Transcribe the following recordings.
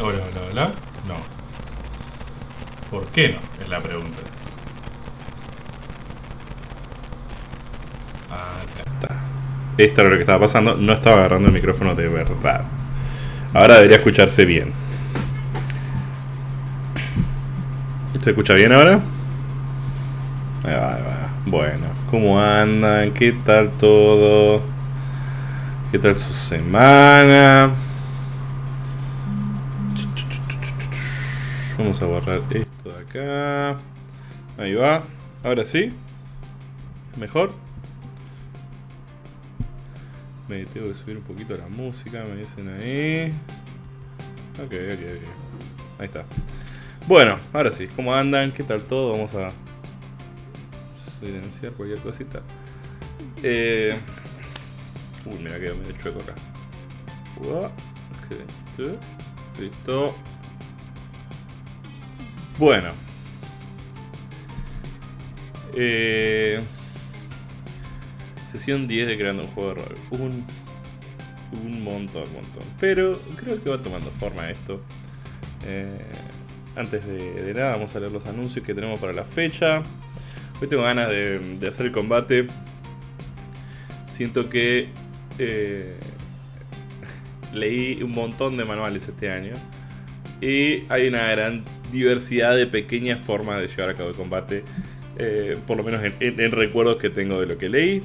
Hola, hola, hola. No. ¿Por qué no? Es la pregunta. Acá está. Esto era lo que estaba pasando. No estaba agarrando el micrófono de verdad. Ahora debería escucharse bien. ¿Se escucha bien ahora? Ahí va, va. Bueno, ¿cómo andan? ¿Qué tal todo? ¿Qué tal su semana? Vamos a borrar esto de acá. Ahí va. Ahora sí. Mejor. Me tengo que subir un poquito la música, me dicen ahí. Ok, ok, ok. Ahí está. Bueno, ahora sí. ¿Cómo andan? ¿Qué tal todo? Vamos a silenciar cualquier cosita. Eh... Uy, mira que medio chueco acá. Ok, listo. Bueno. Eh, sesión 10 de creando un juego de rol. Un, un montón, montón. Pero creo que va tomando forma esto. Eh, antes de, nada vamos a leer los anuncios que tenemos para la fecha. Hoy tengo ganas de, de hacer el combate. Siento que eh, leí un montón de manuales este año. Y hay una gran diversidad de pequeñas formas de llevar a cabo el combate. Eh, por lo menos en, recuerdos que tengo de lo que leí.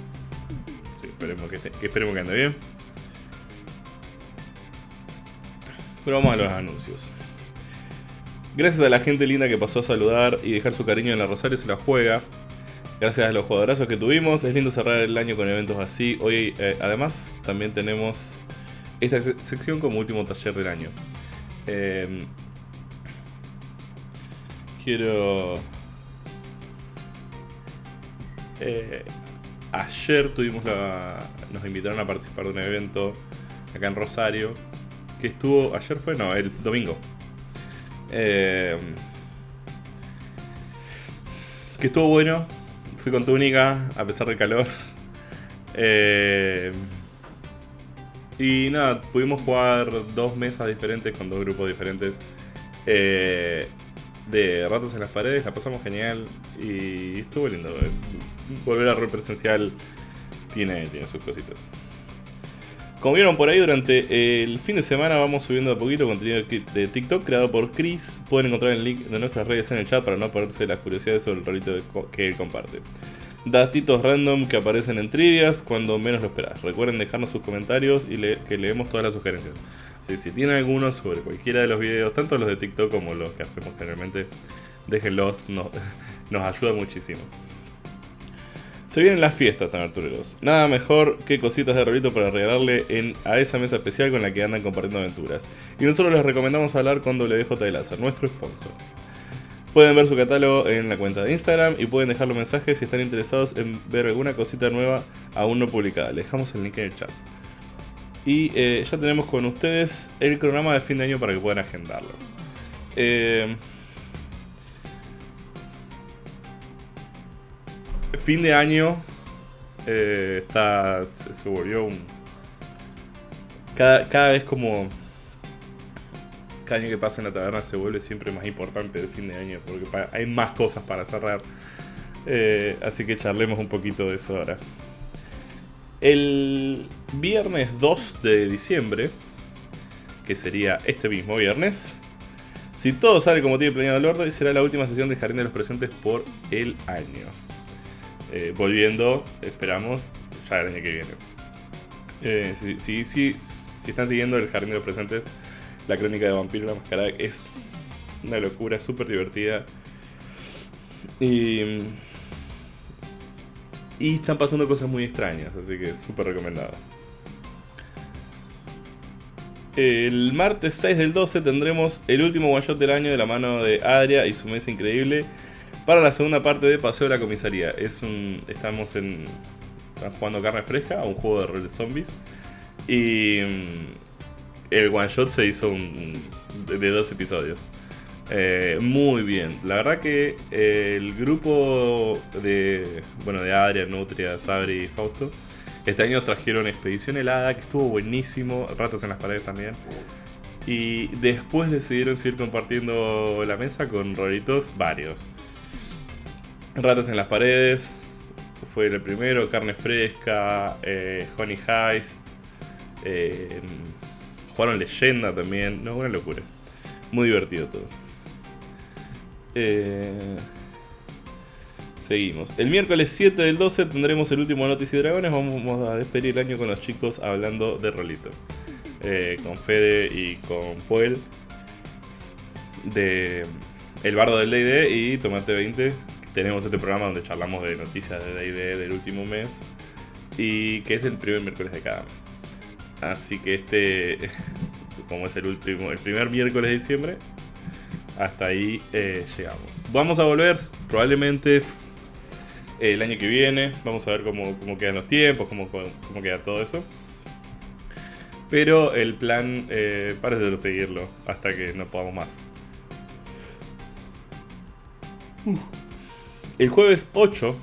esperemos, que, esperemos que ande bien. Pero vamos a los anuncios. Gracias a la gente linda que pasó a saludar y dejar su cariño en la Rosario se la juega. Gracias a los jugadorazos que tuvimos. Es lindo cerrar el año con eventos así. Hoy, eh, además, también tenemos esta sección como último taller del año. Eh, quiero... Eh, ayer tuvimos la... Nos invitaron a participar de un evento acá en Rosario. Que estuvo... Ayer fue, no, el domingo. Eh, que estuvo bueno. Fui con túnica, a pesar del calor. Eh, y nada, pudimos jugar dos mesas diferentes con dos grupos diferentes. Eh, de ratos en las paredes, la pasamos genial y estuvo lindo. Volver a rol presencial tiene, tiene sus cositas. Como vieron por ahí, durante el fin de semana vamos subiendo a poquito contenido de TikTok creado por Chris. Pueden encontrar el link de nuestras redes en el chat para no perderse las curiosidades sobre el rolito que él comparte. Datitos random que aparecen en trivias cuando menos lo esperás. Recuerden dejarnos sus comentarios y que leemos todas las sugerencias si tienen algunos sobre cualquiera de los videos, tanto los de TikTok como los que hacemos generalmente, déjenlos, nos ayuda muchísimo. Se vienen las fiestas, tan aventureros. Nada mejor que cositas de rolito para regalarle a esa mesa especial con la que andan compartiendo aventuras. Y nosotros les recomendamos hablar con WJ de nuestro sponsor. Pueden ver su catálogo en la cuenta de Instagram y pueden dejar los mensajes si están interesados en ver alguna cosita nueva aún no publicada. Le dejamos el link en el chat. Y eh, ya tenemos con ustedes el cronograma de fin de año para que puedan agendarlo. Eh, fin de año eh, está se, volvió un cada, cada, vez como cada año que pasa en la taberna se vuelve siempre más importante el fin de año porque hay más cosas para cerrar así que charlemos un poquito de eso ahora el viernes 2 de diciembre, que sería este mismo viernes, si todo sale como tiene planeado el orden, será la última sesión de Jardín de los Presentes por el año. Eh, volviendo, esperamos, ya el año que viene. Eh, si, están siguiendo el Jardín de los Presentes, la crónica de Vampiro la Mascarada es una locura, súper divertida. Y y están pasando cosas muy extrañas, así que súper recomendado. El martes 6 del 12 tendremos el último one shot del año de la mano de Adria y su mesa increíble para la segunda parte de Paseo de la Comisaría. Es un, estamos en, jugando carne fresca un juego de rol de zombies y mm, el one shot se hizo de dos episodios. Eh, muy bien, la verdad que eh, el grupo de, bueno, de Adria, Nutria, Sabri y Fausto, este año trajeron Expedición Helada, que estuvo buenísimo, Ratas en las Paredes también. Y después decidieron seguir compartiendo la mesa con rolitos varios. Ratas en las paredes, fue el primero, carne fresca, eh, Honey Heist, eh, jugaron leyenda también, no, una locura. Muy divertido todo. Eh, seguimos. El miércoles 7 del 12 tendremos el último Noticias y Dragones. Vamos a despedir el año con los chicos hablando de rolitos. Eh, con Fede y con Puel. De El Bardo del D&D y Tomate 20. Tenemos este programa donde charlamos de noticias de D&D del último mes. Y que es el primer miércoles de cada mes. Así que este, como es el último, el primer miércoles de diciembre, hasta ahí eh, llegamos. Vamos a volver probablemente el año que viene. Vamos a ver cómo, quedan los tiempos, cómo, cómo, queda todo eso. Pero el plan eh, parece seguirlo hasta que no podamos más. El jueves 8,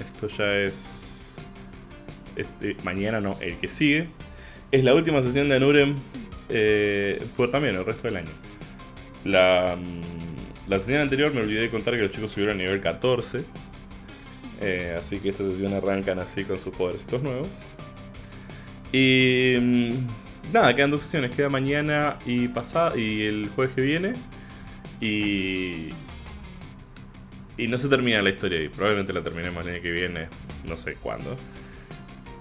esto ya es este, mañana, no, el que sigue, es la última sesión de Anurem eh, por también el resto del año. La, mm, la sesión anterior me olvidé de contar que los chicos subieron a nivel 14. Eh, así que esta sesión arrancan así con sus podercitos nuevos. Y mm, nada, quedan dos sesiones. Queda mañana y pasado y el jueves que viene. Y. Y no se termina la historia ahí. Probablemente la terminemos el año que viene. No sé cuándo.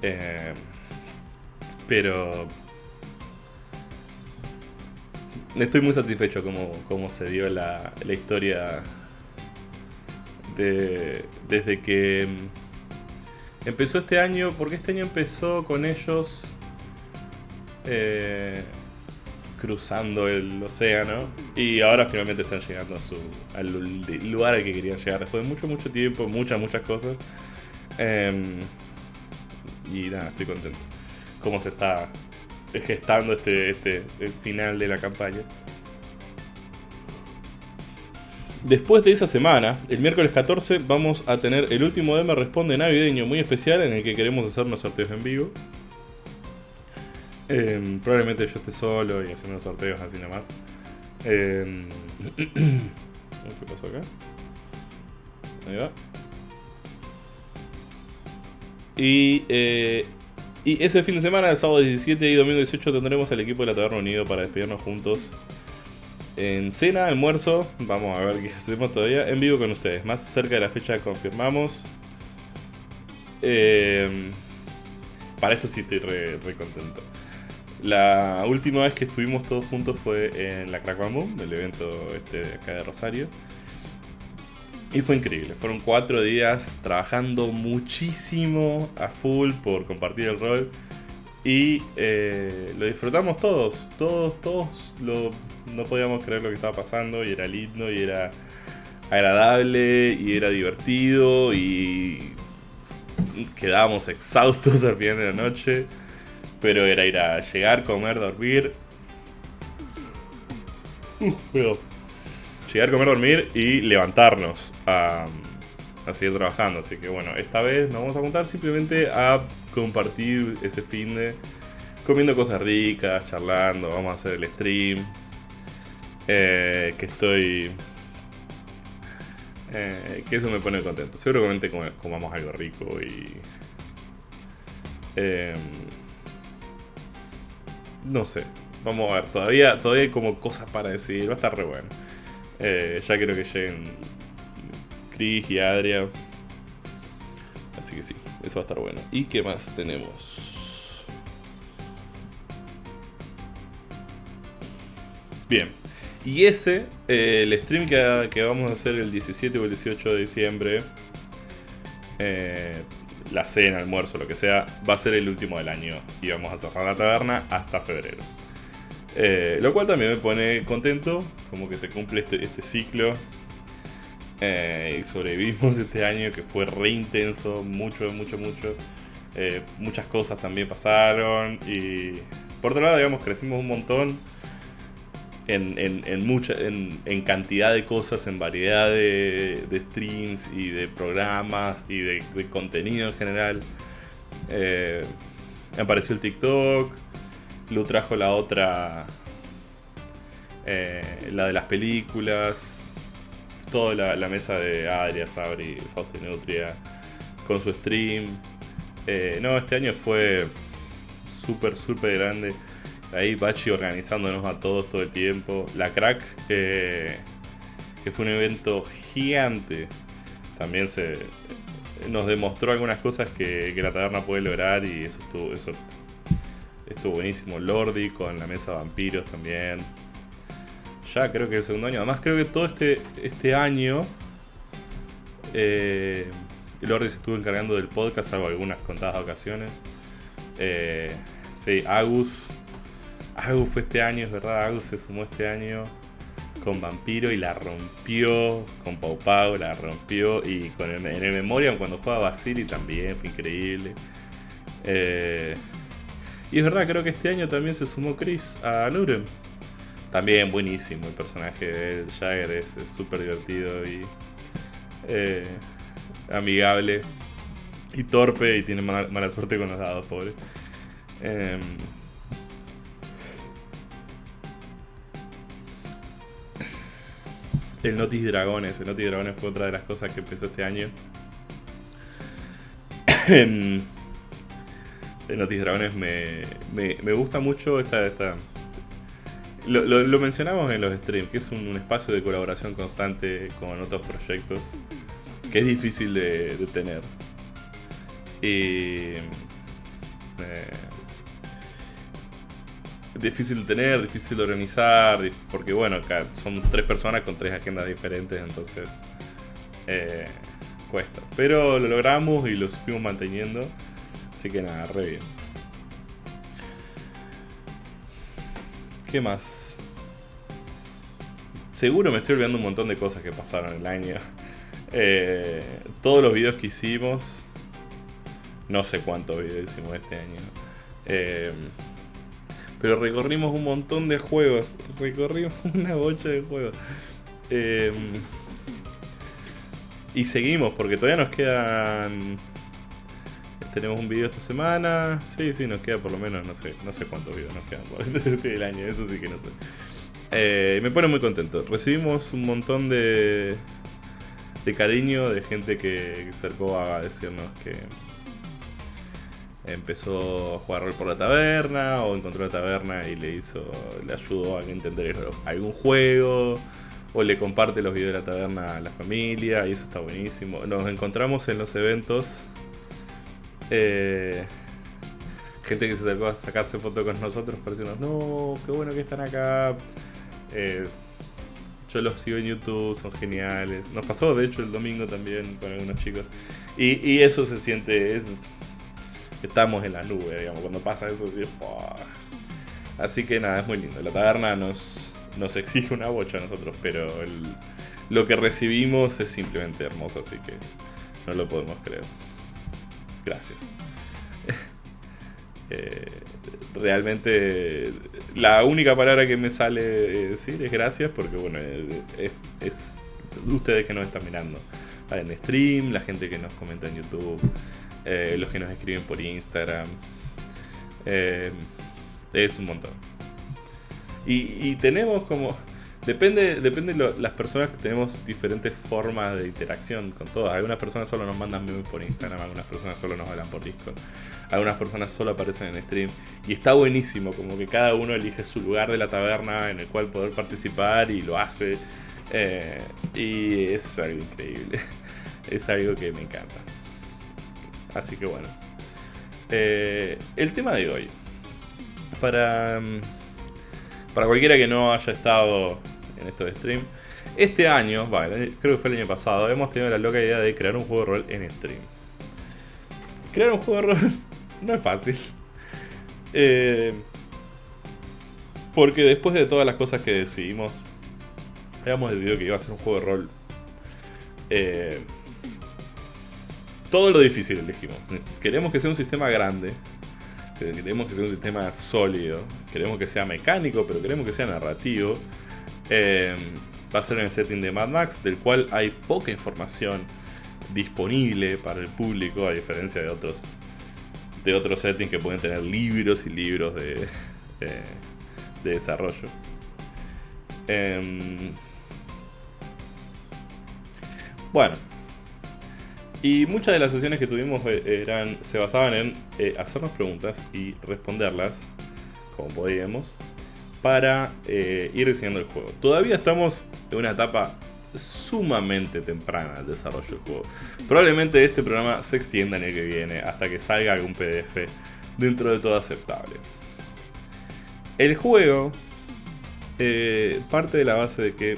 Eh, pero estoy muy satisfecho como, como se dio la, la historia de, desde que empezó este año, porque este año empezó con ellos eh, cruzando el océano y ahora finalmente están llegando a su, al lugar al que querían llegar después de mucho, mucho tiempo, muchas, muchas cosas. Em, y nada, estoy contento cómo se está gestando este, este el final de la campaña. Después de esa semana, el miércoles 14, vamos a tener el último Me Responde navideño muy especial en el que queremos hacer unos sorteos en vivo. Em, probablemente yo esté solo y haciendo unos sorteos así nomás. Eh, ¿Qué pasó acá? Ahí va. Y eh, y ese fin de semana, el sábado 17 y domingo 18, tendremos al equipo de la Taberna Unido para despedirnos juntos. En cena, almuerzo, vamos a ver qué hacemos todavía, en vivo con ustedes. Más cerca de la fecha confirmamos. Eh, para esto sí estoy re, contento. La última vez que estuvimos todos juntos fue en la Crack Boom, el evento este de acá de Rosario. Y fue increíble, fueron cuatro días trabajando muchísimo a full por compartir el rol. Y eh, lo disfrutamos todos, todos, todos lo, no podíamos creer lo que estaba pasando y era lindo y era agradable y era divertido y quedábamos exhaustos al final de la noche. Pero era ir a llegar, comer, dormir. Uh, llegar, comer, dormir y levantarnos a, seguir trabajando. Así que bueno, esta vez nos vamos a juntar simplemente a compartir ese fin de comiendo cosas ricas, charlando, vamos a hacer el stream. Eh, que estoy... Eh, que eso me pone contento. Seguramente comamos algo rico y... Em, no sé. Vamos a ver. Todavía, todavía hay como cosas para decir. Va a estar re bueno. Eh, ya quiero que lleguen Chris y Adria. Así que sí, eso va a estar bueno. ¿Y qué más tenemos? Bien. Y ese, eh, el stream que, vamos a hacer el 17 o el 18 de diciembre, eh, la cena, almuerzo, lo que sea, va a ser el último del año. Y vamos a cerrar la taberna hasta febrero. Eh, lo cual también me pone contento, como que se cumple este, este ciclo. Eh, y sobrevivimos este año que fue re intenso, mucho, mucho, mucho. Eh, muchas cosas también pasaron y por otro lado, digamos, crecimos un montón en, en, mucha, en, cantidad de cosas, en variedad de, streams y de programas y de, contenido en general. apareció el TikTok, Lu trajo la otra eh, la de las películas, toda la, mesa de Adria, Sabri, Fausto Nutria, con su stream. Eh, no, este año fue súper, súper grande. Ahí Bachi organizándonos a todos todo el tiempo. La Crack, que fue un evento gigante, también se nos demostró algunas cosas que, la taberna puede lograr y eso estuvo, eso buenísimo. Lordi con la mesa de vampiros también. Ya creo que el segundo año. Además creo que todo este, este año eh, Lordi se estuvo encargando del podcast, salvo algunas contadas ocasiones. Eh, sí, Agus. Agus fue este año, es verdad. Agus se sumó este año con Vampiro y la rompió. Con Pau Pau la rompió. Y con en el Memoriam cuando jugaba Basili también fue increíble. Eh, y es verdad, creo que este año también se sumó Chris a Nurem. También buenísimo el personaje de Jagger, es súper divertido y eh, amigable y torpe y tiene mala, suerte con los dados, pobre. Em, el Notis Dragones. El Notis Dragones fue otra de las cosas que empezó este año. el Notis Dragones me, me, gusta mucho esta... esta lo, lo, mencionamos en los streams, que es un, espacio de colaboración constante con otros proyectos que es difícil de, tener. Y... Eh, difícil de tener, difícil de organizar, porque bueno, son tres personas con tres agendas diferentes, entonces eh, cuesta. Pero lo logramos y lo fuimos manteniendo, así que nada, re bien. ¿Qué más? Seguro me estoy olvidando un montón de cosas que pasaron el año. Eh, todos los videos que hicimos, no sé cuántos videos hicimos este año. Eh, pero recorrimos un montón de juegos. Recorrimos una bocha de juegos. Em, y seguimos, porque todavía nos quedan. Tenemos un video esta semana. Sí, sí, nos queda por lo menos, no sé, no sé cuántos videos nos quedan por el año, eso sí que no sé. Eh, me pone muy contento. Recibimos un montón de, de cariño de gente que, se acercó a decirnos que, empezó a jugar rol por la taberna o encontró la taberna y le hizo le ayudó a entender algún juego o le comparte los videos de la taberna a la familia y eso está buenísimo nos encontramos en los eventos eh, gente que se sacó a sacarse fotos con nosotros para decirnos no qué bueno que están acá eh, yo los sigo en YouTube, son geniales. Nos pasó, de hecho, el domingo también con algunos chicos. Y, eso se siente, es, estamos en la nube, digamos, cuando pasa eso, así, así que nada, es muy lindo. La taberna nos, nos exige una bocha a nosotros, pero lo que recibimos es simplemente hermoso, así que no lo podemos creer. Gracias. Eh, realmente la única palabra que me sale decir es gracias porque bueno, es, es ustedes que nos están mirando en stream, la gente que nos comenta en YouTube, eh, los que nos escriben por Instagram. Eh, es un montón. Y, tenemos como... Depende, depende de las personas que tenemos diferentes formas de interacción con todas. Algunas personas solo nos mandan memes por Instagram, algunas personas solo nos hablan por Discord, algunas personas solo aparecen en stream. Y está buenísimo, como que cada uno elige su lugar de la taberna en el cual poder participar y lo hace. Eh, y es algo increíble. Es algo que me encanta. Así que bueno. Eh, el tema de hoy. Para, mm, para cualquiera que no haya estado en estos stream. Este año, creo que fue el año pasado, hemos tenido la loca idea de crear un juego de rol en stream. Crear un juego de rol no es fácil. Eh, porque después de todas las cosas que decidimos, habíamos decidido que iba a ser un juego de rol eh, todo lo difícil elegimos. Queremos que sea un sistema grande. Queremos que sea un sistema sólido. Queremos que sea mecánico, pero queremos que sea narrativo. Em, va a ser en el setting de Mad Max, del cual hay poca información disponible para el público, a diferencia de otros de otros settings que pueden tener libros y libros de, de desarrollo. Em, bueno. Y muchas de las sesiones que tuvimos eh, eran, se basaban en eh, hacernos preguntas y responderlas, como podíamos, para eh, ir diseñando el juego. Todavía estamos en una etapa sumamente temprana del desarrollo del juego. Probablemente este programa se extienda en el que viene hasta que salga algún PDF dentro de todo aceptable. El juego eh, parte de la base de que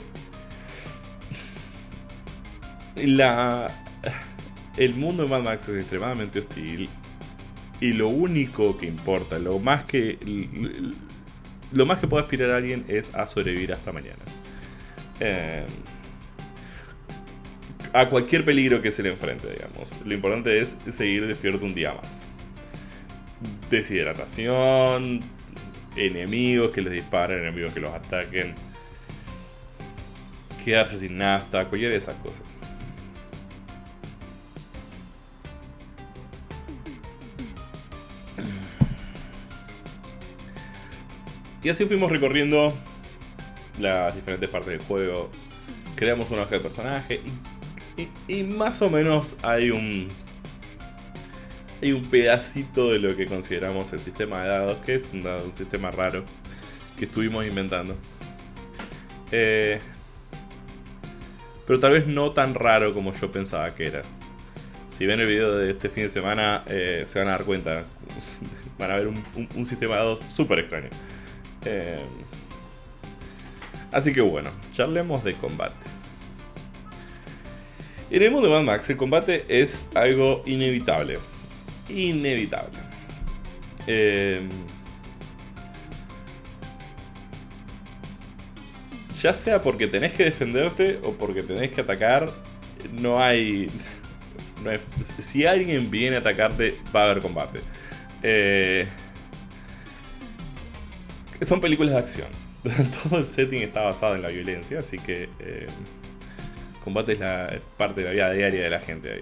la, el mundo de Mad Max es extremadamente hostil y lo único que importa, lo más que lo más que puede aspirar a alguien es a sobrevivir hasta mañana. Eh, a cualquier peligro que se le enfrente, digamos. Lo importante es seguir despierto un día más. Deshidratación, enemigos que les disparen, enemigos que los ataquen, quedarse sin nafta, cualquiera de esas cosas. Y así fuimos recorriendo las diferentes partes del juego. Creamos una hoja de personaje y, más o menos hay un hay un pedacito de lo que consideramos el sistema de dados, que es un, sistema raro que estuvimos inventando. Eh, pero tal vez no tan raro como yo pensaba que era. Si ven el video de este fin de semana, eh, se van a dar cuenta. van a ver un, sistema de dados súper extraño. Eh, así que bueno, charlemos de combate. En el mundo de Mad Max, el combate es algo inevitable inevitable. Em, ya sea porque tenés que defenderte o porque tenés que atacar, no hay... si alguien viene a atacarte, va a haber combate. Eh, son películas de acción. Todo el setting está basado en la violencia, así que eh, combate es la parte de la vida diaria de la gente ahí.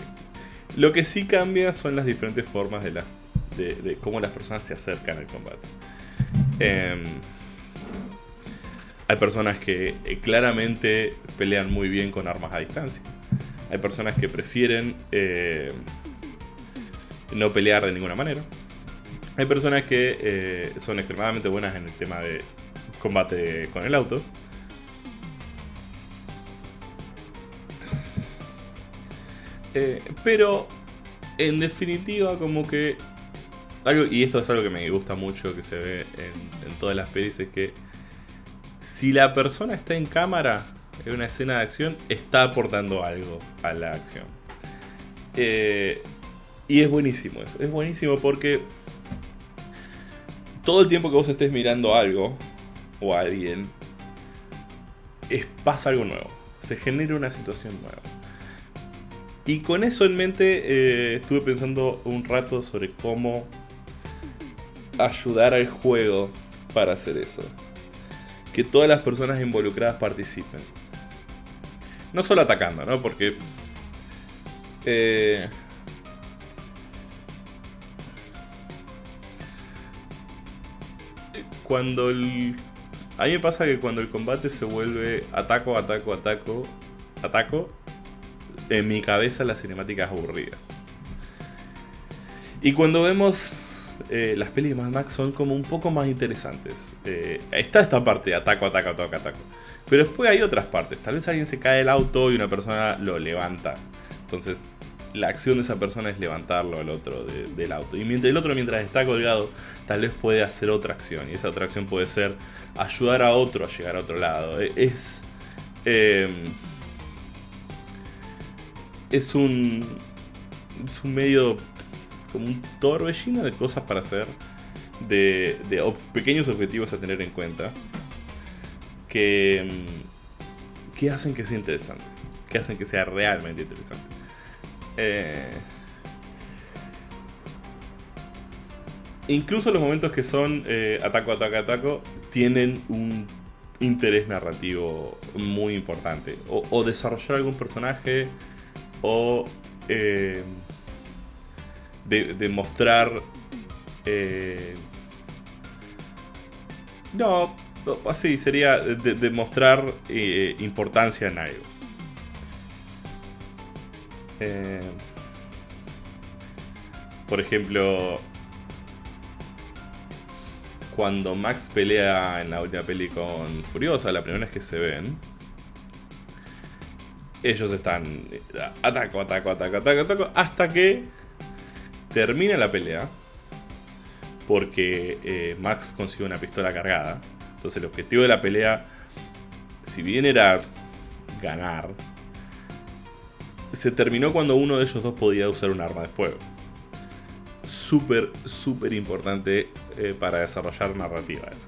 Lo que sí cambia son las diferentes formas de, cómo las personas se acercan al combate. Em, hay personas que eh, claramente pelean muy bien con armas a distancia. Hay personas que prefieren eh, no pelear de ninguna manera. Hay personas que eh, son extremadamente buenas en el tema de combate con el auto. Eh, pero, en definitiva, como que... Algo, y esto es algo que me gusta mucho, que se ve en, todas las pelis, es que si la persona está en cámara, en una escena de acción, está aportando algo a la acción. Eh, y es buenísimo eso, es buenísimo porque todo el tiempo que vos estés mirando algo o a alguien, es, pasa algo nuevo, se genera una situación nueva. Y con eso en mente eh, estuve pensando un rato sobre cómo ayudar al juego para hacer eso. Que todas las personas involucradas participen. No solo atacando, ¿no? Porque... Eh, cuando el... A mí me pasa que cuando el combate se vuelve ataco, ataco, ataco, ataco, en mi cabeza la cinemática es aburrida. Y cuando vemos eh, las pelis de Mad Max son como un poco más interesantes. Eh, está esta parte, ataco, ataco, ataco, ataco. Pero después hay otras partes. Tal vez alguien se cae del auto y una persona lo levanta. Entonces, la acción de esa persona es levantarlo al otro del auto. Y mientras, el otro, mientras está colgado, tal vez puede hacer otra acción. Y esa otra acción puede ser ayudar a otro a llegar a otro lado. E, es. Eh, es un, es un medio como un torbellino de cosas para hacer, de, de pequeños objetivos a tener en cuenta, que, mm, que hacen que sea interesante, que hacen que sea realmente interesante. Eh, incluso los momentos que son eh, ataco, ataco, ataco, tienen un interés narrativo muy importante. O, desarrollar algún personaje o eh, de, mostrar... Eh, no, Así sería demostrar eh, importancia en algo. Por ejemplo, cuando Max pelea en la última peli con Furiosa, la primera vez que se ven, ellos están ataco, ataco, ataco, ataco, ataco, hasta que termina la pelea, porque eh, Max consigue una pistola cargada. Entonces el objetivo de la pelea, si bien era ganar, se terminó cuando uno de ellos dos podía usar un arma de fuego. Súper, súper importante eh, para desarrollar narrativa eso.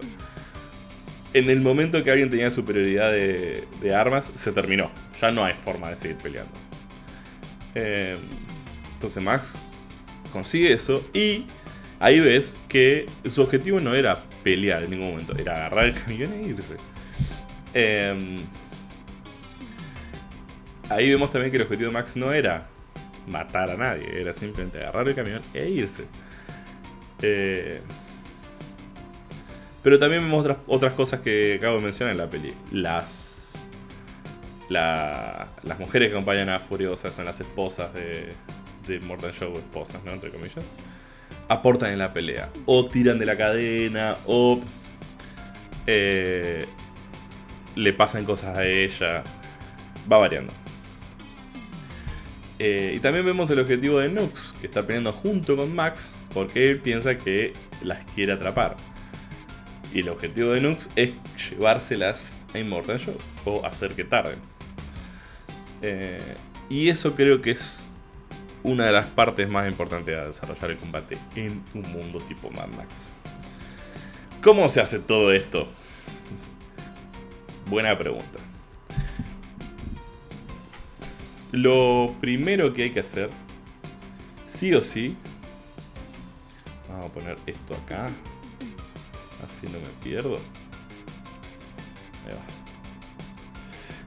En el momento que alguien tenía superioridad de, armas, se terminó. Ya no hay forma de seguir peleando. Eh, entonces Max consigue eso y ahí ves que su objetivo no era pelear en ningún momento, era agarrar el camión e irse. Eh, ahí vemos también que el objetivo de Max no era matar a nadie, era simplemente agarrar el camión e irse. Eh, pero también vemos otras, cosas que acabo de mencionar en la peli. Las, las mujeres que acompañan a Furiosa son las esposas de, de Mortal Show, esposas, ¿no? Entre comillas. Aportan en la pelea. O tiran de la cadena, o eh, le pasan cosas a ella. Va variando. Eh, y también vemos el objetivo de Nux, que está peleando junto con Max, porque él piensa que las quiere atrapar. Y el objetivo de Nux es llevárselas a Immortal Show, o hacer que tarden. Eh, y eso creo que es una de las partes más importantes de desarrollar el combate en un mundo tipo Mad Max. ¿Cómo se hace todo esto? Buena pregunta. Lo primero que hay que hacer, sí o sí, vamos a poner esto acá, así no me pierdo. Ahí va.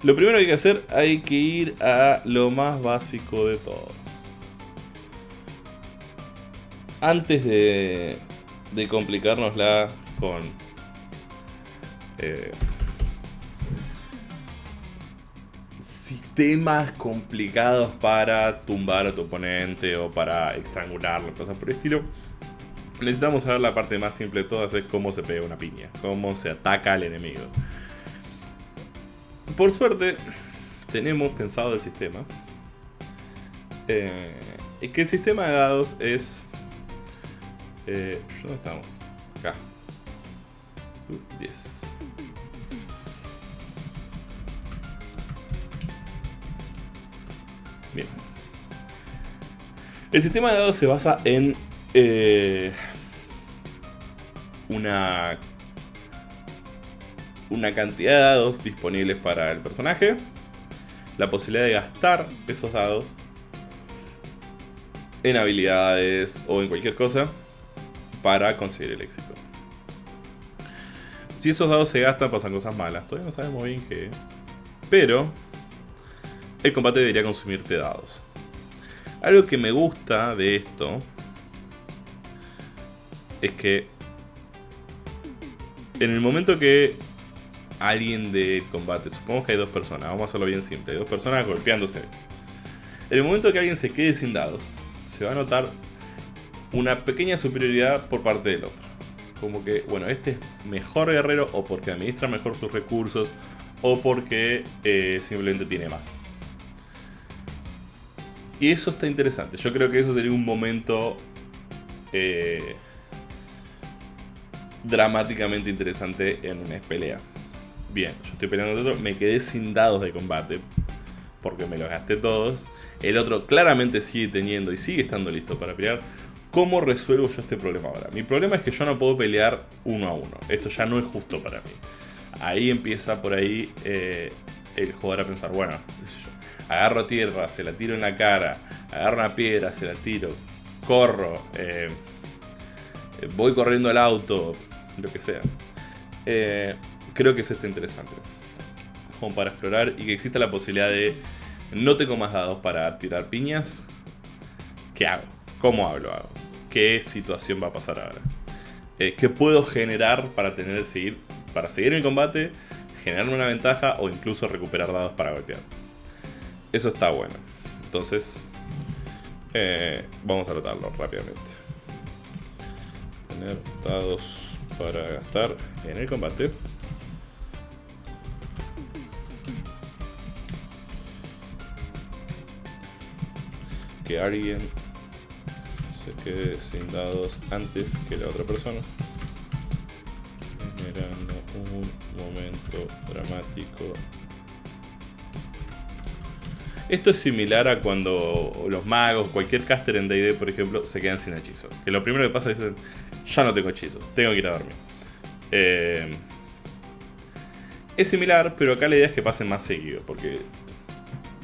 Lo primero que hay que hacer, hay que ir a lo más básico de todo. Antes de, de complicárnosla con eh, temas complicados para tumbar a tu oponente o para estrangularlo, cosas por el estilo. Necesitamos saber la parte más simple de todas, es cómo se pega una piña, cómo se ataca al enemigo. Por suerte, tenemos pensado el sistema. Eh, que el sistema de dados es... Eh, ¿Dónde estamos? Acá. 10. Bien. El sistema de dados se basa en eh, una, una cantidad de dados disponibles para el personaje, la posibilidad de gastar esos dados en habilidades o en cualquier cosa para conseguir el éxito. Si esos dados se gastan pasan cosas malas, todavía no sabemos bien qué. Pero el combate debería consumirte dados. Algo que me gusta de esto es que en el momento que alguien de combate, supongamos que hay dos personas, vamos a hacerlo bien simple, dos personas golpeándose. En el momento que alguien se quede sin dados, se va a notar una pequeña superioridad por parte del otro. Como que, bueno, este es mejor guerrero o porque administra mejor sus recursos o porque eh, simplemente tiene más. Y eso está interesante. Yo creo que eso sería un momento eh, dramáticamente interesante en una pelea. Bien, yo estoy peleando con otro, me quedé sin dados de combate porque me los gasté todos. El otro claramente sigue teniendo y sigue estando listo para pelear. ¿Cómo resuelvo yo este problema ahora? Mi problema es que yo no puedo pelear uno a uno. Esto ya no es justo para mí. Ahí empieza por ahí eh, el jugador a pensar, bueno, agarro tierra, se la tiro en la cara, agarro una piedra, se la tiro, corro, eh, voy corriendo al auto, lo que sea. Eh, creo que eso está interesante. Como para explorar y que exista la posibilidad de no tengo más dados para tirar piñas. ¿Qué hago? ¿Cómo hablo? ¿Qué situación va a pasar ahora? Eh, ¿Qué puedo generar para tener seguir para seguir el combate, generar una ventaja o incluso recuperar dados para golpear. Eso está bueno. Entonces, eh, vamos a tratarlo rápidamente. Tener dados para gastar en el combate. Que alguien se quede sin dados antes que la otra persona. Generando un momento dramático esto es similar a cuando los magos, cualquier caster en D&D, por ejemplo, se quedan sin hechizos. Que lo primero que pasa es ya no tengo hechizos, tengo que ir a dormir. Eh, es similar, pero acá la idea es que pasen más seguido, porque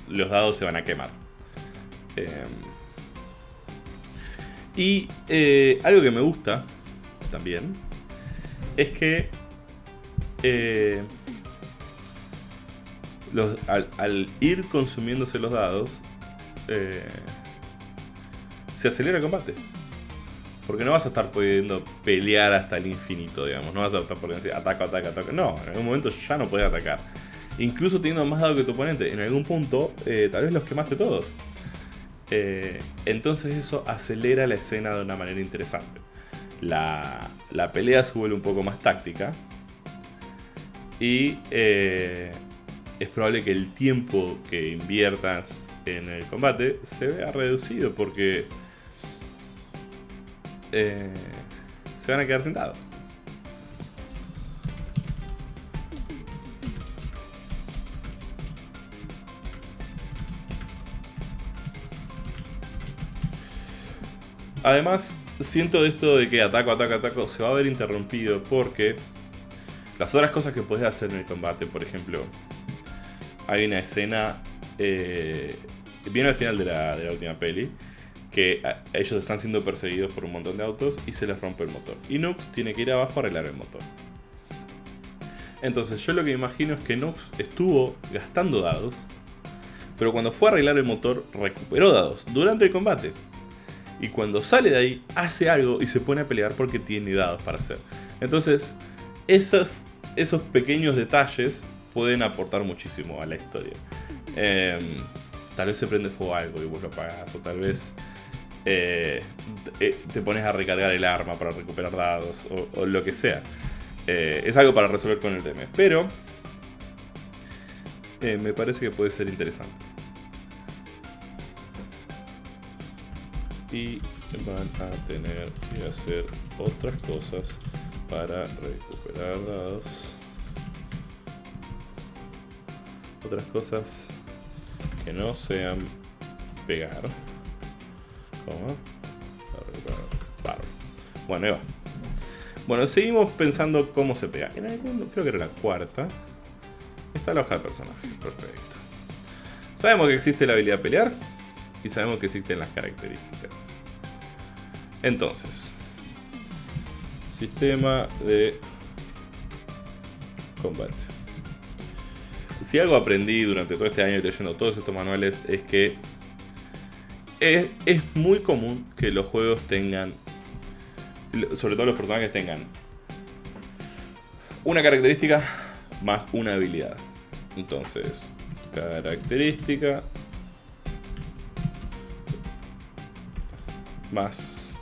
los dados se van a quemar. Eh, y eh, algo que me gusta también es que al, ir consumiéndose los dados, se acelera el combate. Porque no vas a estar pudiendo pelear hasta el infinito, digamos. No vas a estar pudiendo decir ataco, ataca, ataca. No, en algún momento ya no puedes atacar. Incluso teniendo más dados que tu oponente, en algún punto eh, tal vez los quemaste todos. Eh, entonces eso acelera la escena de una manera interesante. La, la pelea se vuelve un poco más táctica. Y es probable que el tiempo que inviertas en el combate se vea reducido porque eh, se van a quedar sentados. Además, siento esto de que ataco, ataco, ataco se va a ver interrumpido porque las otras cosas que puedes hacer en el combate, por ejemplo, hay una escena eh, bien al final de la, última peli que ellos están siendo perseguidos por un montón de autos y se les rompe el motor. Y Nux tiene que ir abajo a arreglar el motor. Entonces yo lo que imagino es que Nux estuvo gastando dados, pero cuando fue a arreglar el motor recuperó dados durante el combate. Y cuando sale de ahí hace algo y se pone a pelear porque tiene dados para hacer. Entonces esos pequeños detalles pueden aportar muchísimo a la historia. Em, tal vez se prende fuego algo y vos lo apagás, o tal vez eh, eh, te pones a recargar el arma para recuperar dados, o, lo que sea. Eh, es algo para resolver con el DM, pero me parece que puede ser interesante. Y van a tener que hacer otras cosas para recuperar dados otras cosas que no sean pegar. Bueno, ahí va. Bueno, seguimos pensando cómo se pega. En algún, creo que era la cuarta. Está la hoja de personaje. Perfecto. Sabemos que existe la habilidad de pelear. Y sabemos que existen las características. Entonces. Sistema de combate si algo aprendí durante todo este año leyendo todos estos manuales es que es, muy común que los juegos tengan, sobre todo los personajes tengan una característica más una habilidad. Entonces, característica más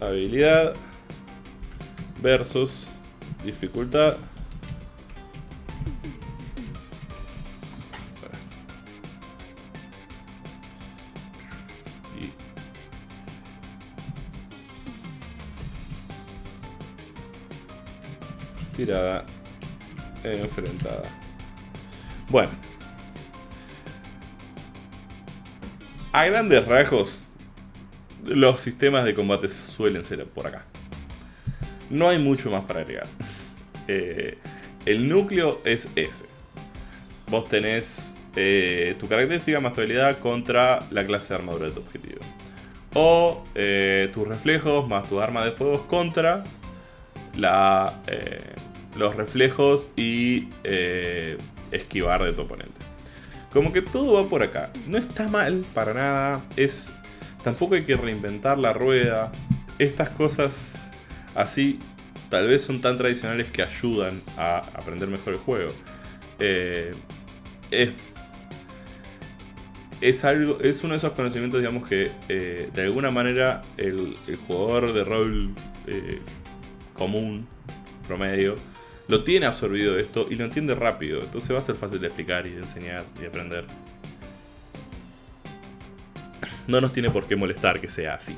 habilidad versus dificultad tirada enfrentada. Bueno. A grandes rasgos, los sistemas de combate suelen ser por acá. No hay mucho más para agregar. Eh, el núcleo es ese. Vos tenés eh, tu característica más tu habilidad contra la clase de armadura de tu objetivo. O eh, tus reflejos más tu arma de fuego contra la, los reflejos y eh, esquivar de tu oponente. Como que todo va por acá. No está mal para nada. Es. Tampoco hay que reinventar la rueda. Estas cosas así tal vez son tan tradicionales que ayudan a aprender mejor el juego. Eh, es, es, algo, es uno de esos conocimientos, digamos, que eh, de alguna manera el, jugador de rol eh, común, promedio, lo tiene absorbido esto y lo entiende rápido. Entonces va a ser fácil de explicar y de enseñar y aprender. No nos tiene por qué molestar que sea así.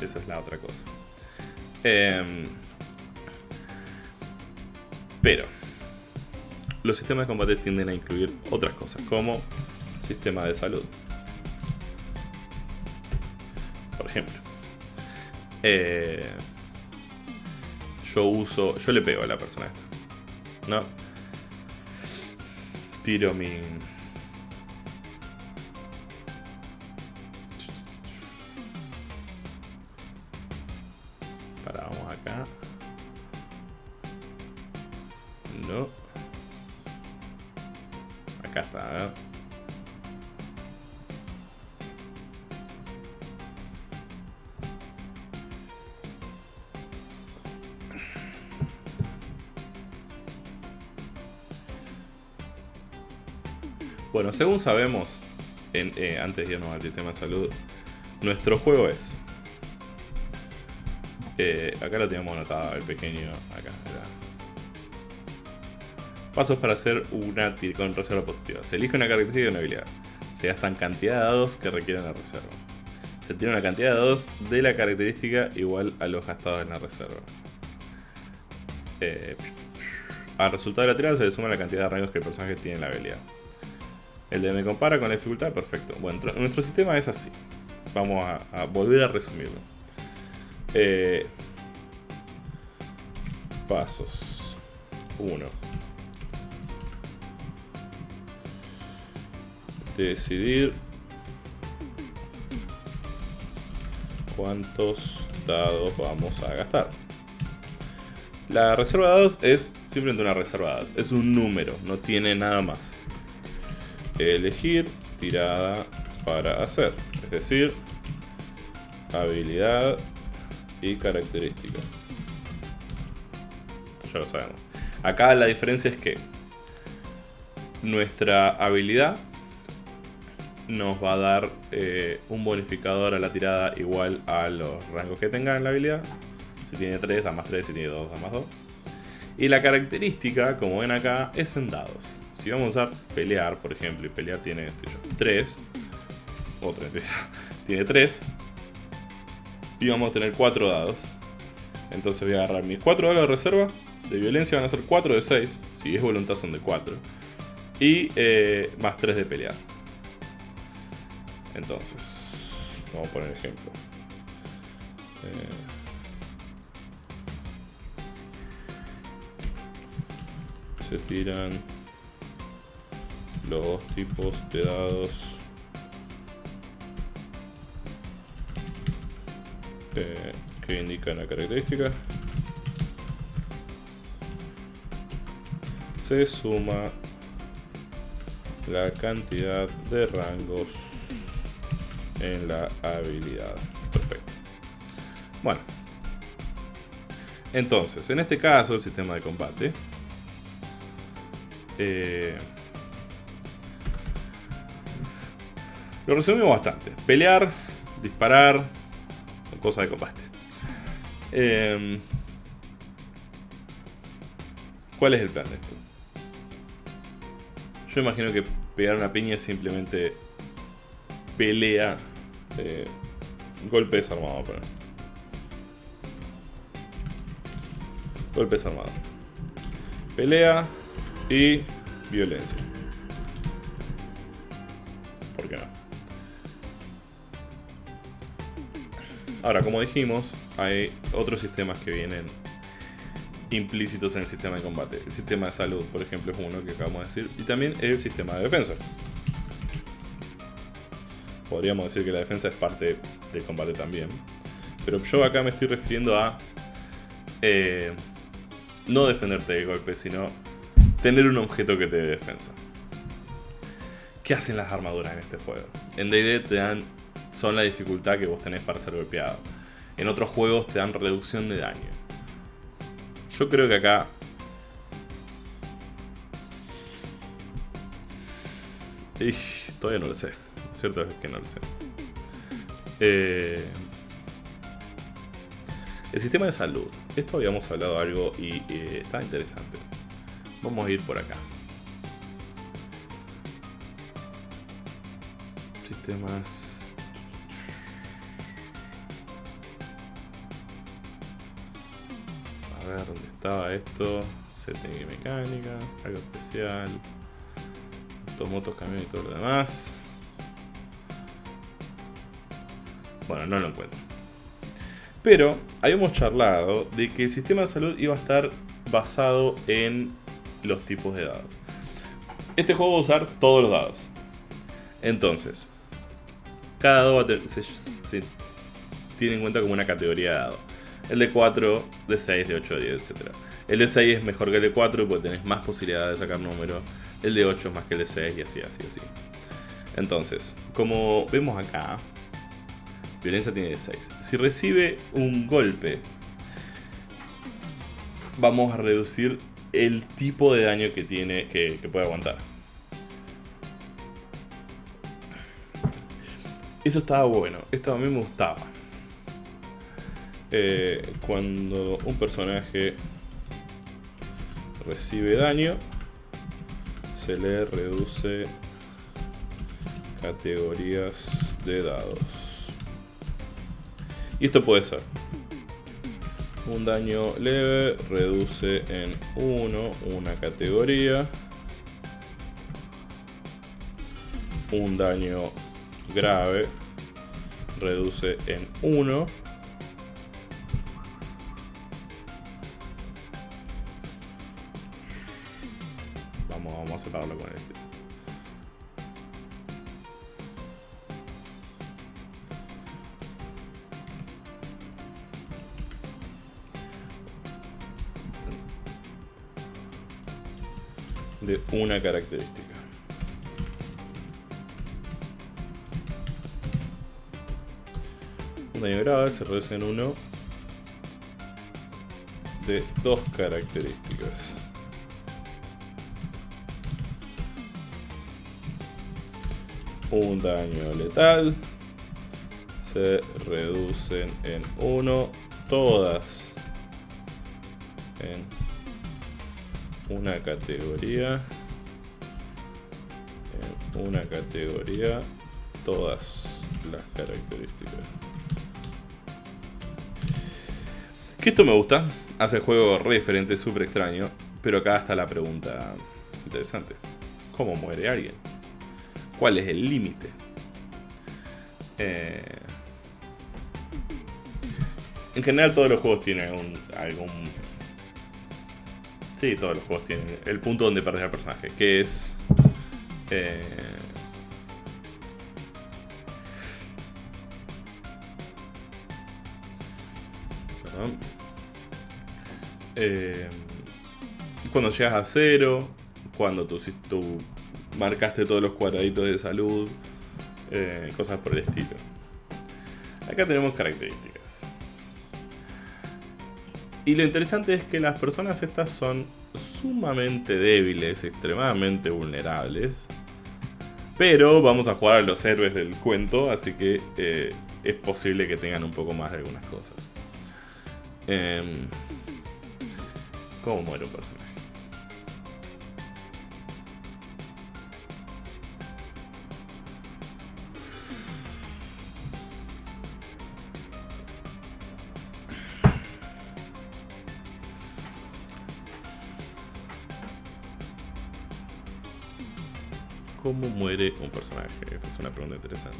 Esa es la otra cosa. Em, pero los sistemas de combate tienden a incluir otras cosas, como sistema de salud. Por ejemplo. Eh, yo uso. Yo le pego a la persona esta. ¿No? Tiro mi. Para, acá. No. Acá está, ¿eh? Bueno, según sabemos, eh, antes de irnos al sistema de salud, nuestro juego es. Eh, acá lo tenemos anotado, el pequeño. Acá, Pasos para hacer una con reserva positiva. Se elige una característica y una habilidad. Se gastan cantidad de dados que requieren la reserva. Se tiene una cantidad de dados de la característica igual a los gastados en la reserva. Eh, al resultado de la tirada se le suma la cantidad de rangos que el personaje tiene en la habilidad. El de me compara con la dificultad, perfecto. Bueno, nuestro sistema es así. Vamos a, volver a resumirlo. Eh, pasos. 1. Decidir cuántos dados vamos a gastar. La reserva de dados es simplemente una reserva de dados. Es un número, no tiene nada más elegir tirada para hacer. Es decir, habilidad y característica. Ya lo sabemos. Acá la diferencia es que nuestra habilidad nos va a dar eh, un bonificador a la tirada igual a los rangos que tenga en la habilidad. Si tiene 3, da más 3, si tiene 2, da más 2. Y la característica, como ven acá, es en dados si vamos a pelear, por ejemplo, y pelear tiene 3, otra tiene 3, y vamos a tener 4 dados. Entonces voy a agarrar mis 4 dados de reserva, de violencia van a ser 4 de 6, si es voluntad son de 4, y eh, más 3 de pelear. Entonces, vamos a poner ejemplo. Eh, se tiran los tipos de dados. Que indican la característica. Se suma la cantidad de rangos en la habilidad. Perfecto. Bueno. Entonces en este caso el sistema de combate eh, Lo resumimos bastante. Pelear, disparar, cosas de combate. Em, ¿Cuál es el plan de esto? Yo imagino que pegar una piña es simplemente pelea, eh, golpe desarmado. Pero... Golpe desarmado. Pelea y violencia. ¿Por qué no? Ahora, como dijimos, hay otros sistemas que vienen implícitos en el sistema de combate. El sistema de salud, por ejemplo, es uno que acabamos de decir. Y también el sistema de defensa. Podríamos decir que la defensa es parte del combate también. Pero yo acá me estoy refiriendo a eh, no defenderte de golpe, sino tener un objeto que te dé defensa. ¿Qué hacen las armaduras en este juego? En D&D te dan son la dificultad que vos tenés para ser golpeado. En otros juegos te dan reducción de daño. Yo creo que acá... Todavía no lo sé. Cierto es que no lo sé. Eh, el sistema de salud. Esto habíamos hablado algo y eh, está interesante. Vamos a ir por acá. Sistemas... ver, ¿dónde estaba esto? Y mecánicas, algo especial. Automotos, camiones y todo lo demás. Bueno, no lo encuentro. Pero habíamos charlado de que el sistema de salud iba a estar basado en los tipos de dados. Este juego va a usar todos los dados. Entonces, cada dado se, se, tiene en cuenta como una categoría de dado. El de 4, de 6, de 8, de 10, etc. El de 6 es mejor que el de 4 porque tenés más posibilidades de sacar número. El de 8 es más que el de 6 y así, así, así. Entonces, como vemos acá, Violencia tiene de 6. Si recibe un golpe, vamos a reducir el tipo de daño que tiene que, que puede aguantar. Eso estaba bueno. Esto a mí me gustaba. Eh, cuando un personaje recibe daño, se le reduce categorías de dados. Y esto puede ser un daño leve, reduce en 1 una categoría. Un daño grave, reduce en 1. Con este. de una característica. Un daño grave se reduce en uno de dos características. Un daño letal. Se reducen en uno todas. En una categoría. En una categoría todas las características. Que esto me gusta. Hace el juego re diferente, súper extraño. Pero acá está la pregunta interesante. ¿cómo muere alguien? ¿Cuál es el límite? Eh, en general todos los juegos tienen un, algún Sí, todos los juegos tienen el punto donde perdes al personaje, que es... Eh, perdón. Eh, cuando llegas a cero, cuando tú, tú marcaste todos los cuadraditos de salud, eh, cosas por el estilo. Acá tenemos características. Y lo interesante es que las personas estas son sumamente débiles, extremadamente vulnerables. Pero vamos a jugar a los héroes del cuento, así que eh, es posible que tengan un poco más de algunas cosas. Eh, ¿Cómo muere un personaje? Cómo muere un personaje? Esta es una pregunta interesante.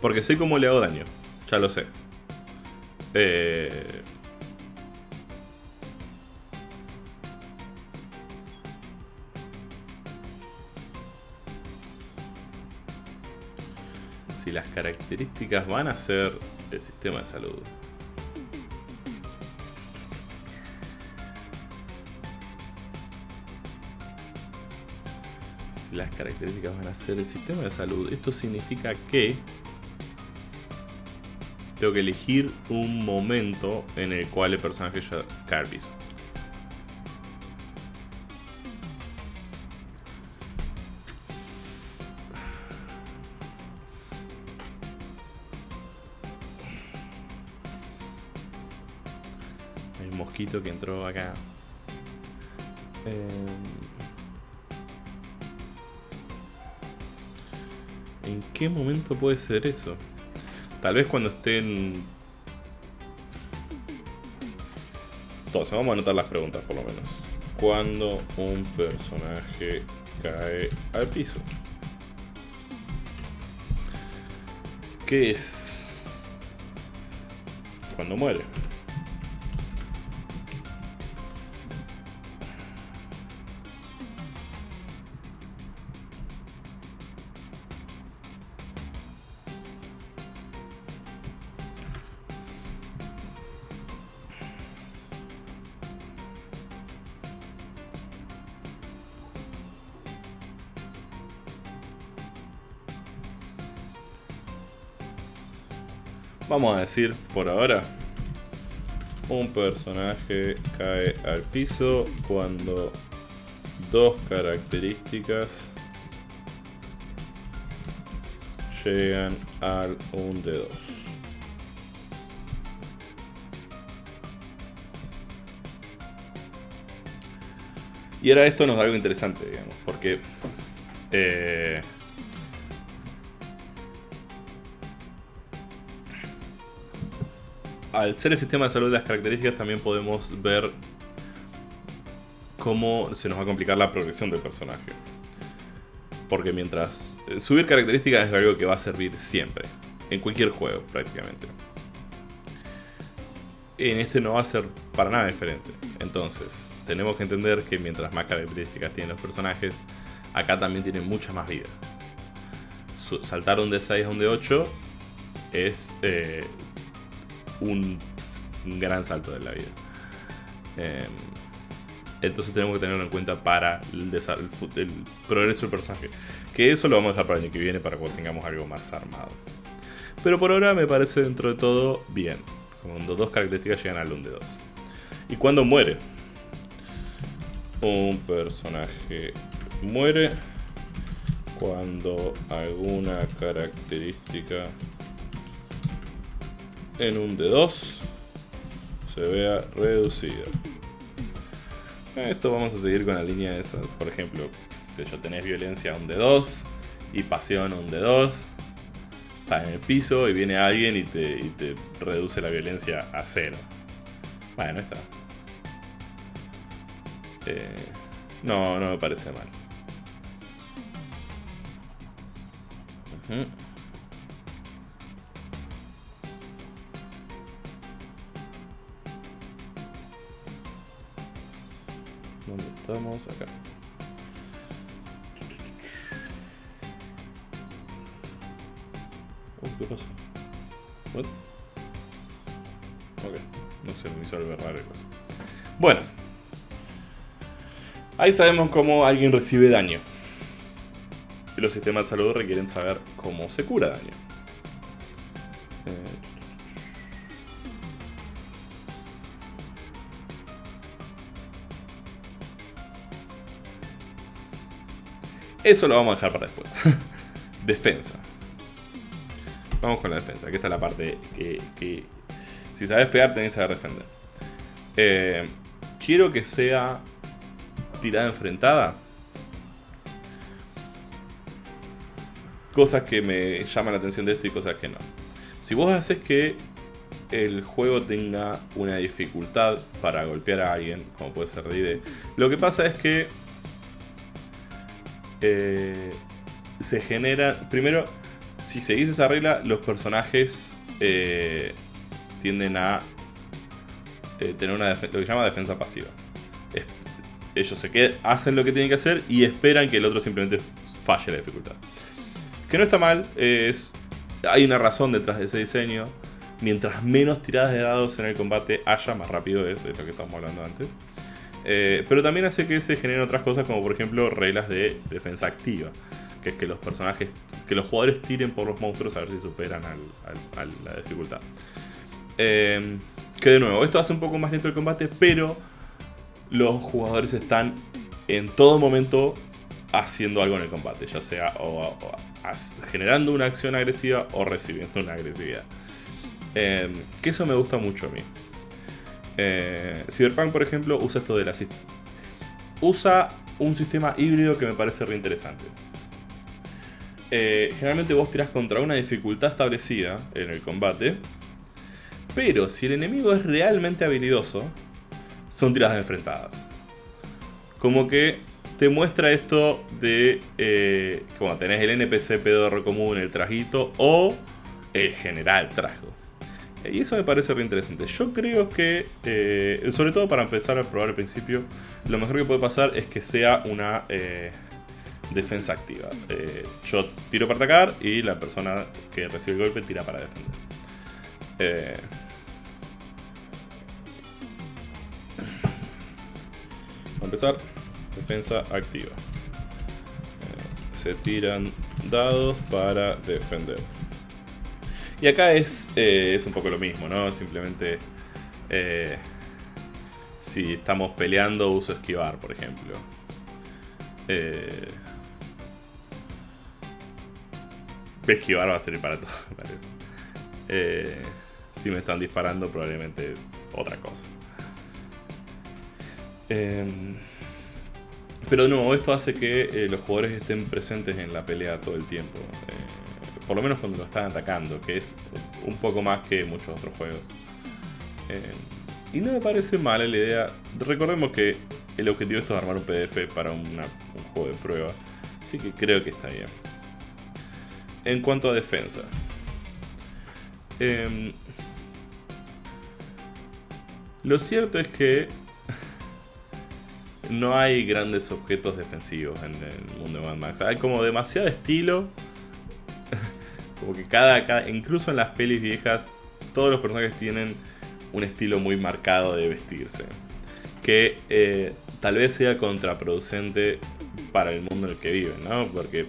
Porque sé cómo le hago daño. Ya lo sé. Eh... Si las características van a ser el sistema de salud. las características van a ser el sistema de salud. Esto significa que tengo que elegir un momento en el cual el personaje ya Carvis. Hay un mosquito que entró acá. Eh, ¿En qué momento puede ser eso? Tal vez cuando estén... Entonces, vamos a anotar las preguntas por lo menos. Cuando un personaje cae al piso. ¿Qué es? Cuando muere. Vamos a decir, por ahora, un personaje cae al piso cuando dos características llegan al 1 de 2. Y ahora esto nos da algo interesante, digamos, porque eh, al ser el sistema de salud las características también podemos ver cómo se nos va a complicar la progresión del personaje. Porque mientras... Eh, subir características es algo que va a servir siempre. En cualquier juego, prácticamente. En este no va a ser para nada diferente. Entonces, tenemos que entender que mientras más características tienen los personajes, acá también tienen mucha más vida. Saltar un D6 a un D8 es eh, un, gran salto de la vida. Em, entonces tenemos que tenerlo en cuenta para el, el, progreso del personaje. Que eso lo vamos a dejar para el año que viene, para cuando tengamos algo más armado. Pero por ahora me parece dentro de todo bien. Cuando dos características llegan al 1 de 2. ¿Y cuando muere? Un personaje muere cuando alguna característica en un de 2 se vea reducida. Esto vamos a seguir con la línea de eso. Por ejemplo, que ya tenés violencia a un de 2 y pasión a un de 2. Estás en el piso y viene alguien y te, reduce la violencia a 0. Bueno, está. Eh, no, no me parece mal. ¿Dónde estamos? Acá. ¿qué pasa? What? Ok, no sé, me hizo algo raro cosa. Bueno. Ahí sabemos cómo alguien recibe daño. Y los sistemas de salud requieren saber cómo se cura daño. Eso lo vamos a dejar para después. defensa. Vamos con la defensa, que esta es la parte que, si sabes pegar tenés que saber defender. Eh, quiero que sea tirada enfrentada. Cosas que me llaman la atención de esto y cosas que no. Si vos haces que el juego tenga una dificultad para golpear a alguien, como puede ser D&D, lo que pasa es que eh, se genera. Primero, si seguís esa regla, los personajes eh, tienden a eh, tener una lo que se llama defensa pasiva. ellos se quedan, hacen lo que tienen que hacer y esperan que el otro simplemente falle la dificultad. Que no está mal, es, hay una razón detrás de ese diseño. Mientras menos tiradas de dados en el combate haya, más rápido es, es lo que estábamos hablando antes. Eh, pero también hace que se generen otras cosas como por ejemplo reglas de defensa activa. Que es que los personajes, que los jugadores tiren por los monstruos a ver si superan a la dificultad. Em, que de nuevo, esto hace un poco más lento el combate, pero los jugadores están en todo momento haciendo algo en el combate, ya sea generando una acción agresiva o recibiendo una agresividad. Em, que eso me gusta mucho a mí. Eh, Cyberpunk, por ejemplo, usa esto de la usa un sistema híbrido que me parece re interesante. Eh, generalmente vos tirás contra una dificultad establecida en el combate, pero si el enemigo es realmente habilidoso, son tiradas enfrentadas. Como que te muestra esto de eh, como tenés el NPC pedorro común, el trajito, o el general trasgo. Y eso me parece re interesante. Yo creo que, eh, sobre todo para empezar a probar al principio, lo mejor que puede pasar es que sea una eh, defensa activa. Eh, yo tiro para atacar y la persona que recibe el golpe tira para defender. Para empezar, defensa activa. se tiran dados para defender. Y acá es, eh, es un poco lo mismo, ¿no? Simplemente eh, si estamos peleando uso esquivar, por ejemplo. Eh, esquivar va a servir para todo, me parece. Si me están disparando, probablemente otra cosa. pero no, esto hace que los jugadores estén presentes en la pelea todo el tiempo por lo menos cuando lo están atacando, que es un poco más que muchos otros juegos. Eh, y no me parece mala la idea. Recordemos que el objetivo es armar un PDF para un juego de prueba, así que creo que está bien. En cuanto a defensa. Em, lo cierto es que no hay grandes objetos defensivos en el mundo de Mad Max. Hay como demasiado estilo como que cada, incluso en las pelis viejas, todos los personajes tienen un estilo muy marcado de vestirse. Que eh, tal vez sea contraproducente para el mundo en el que viven, ¿no? Porque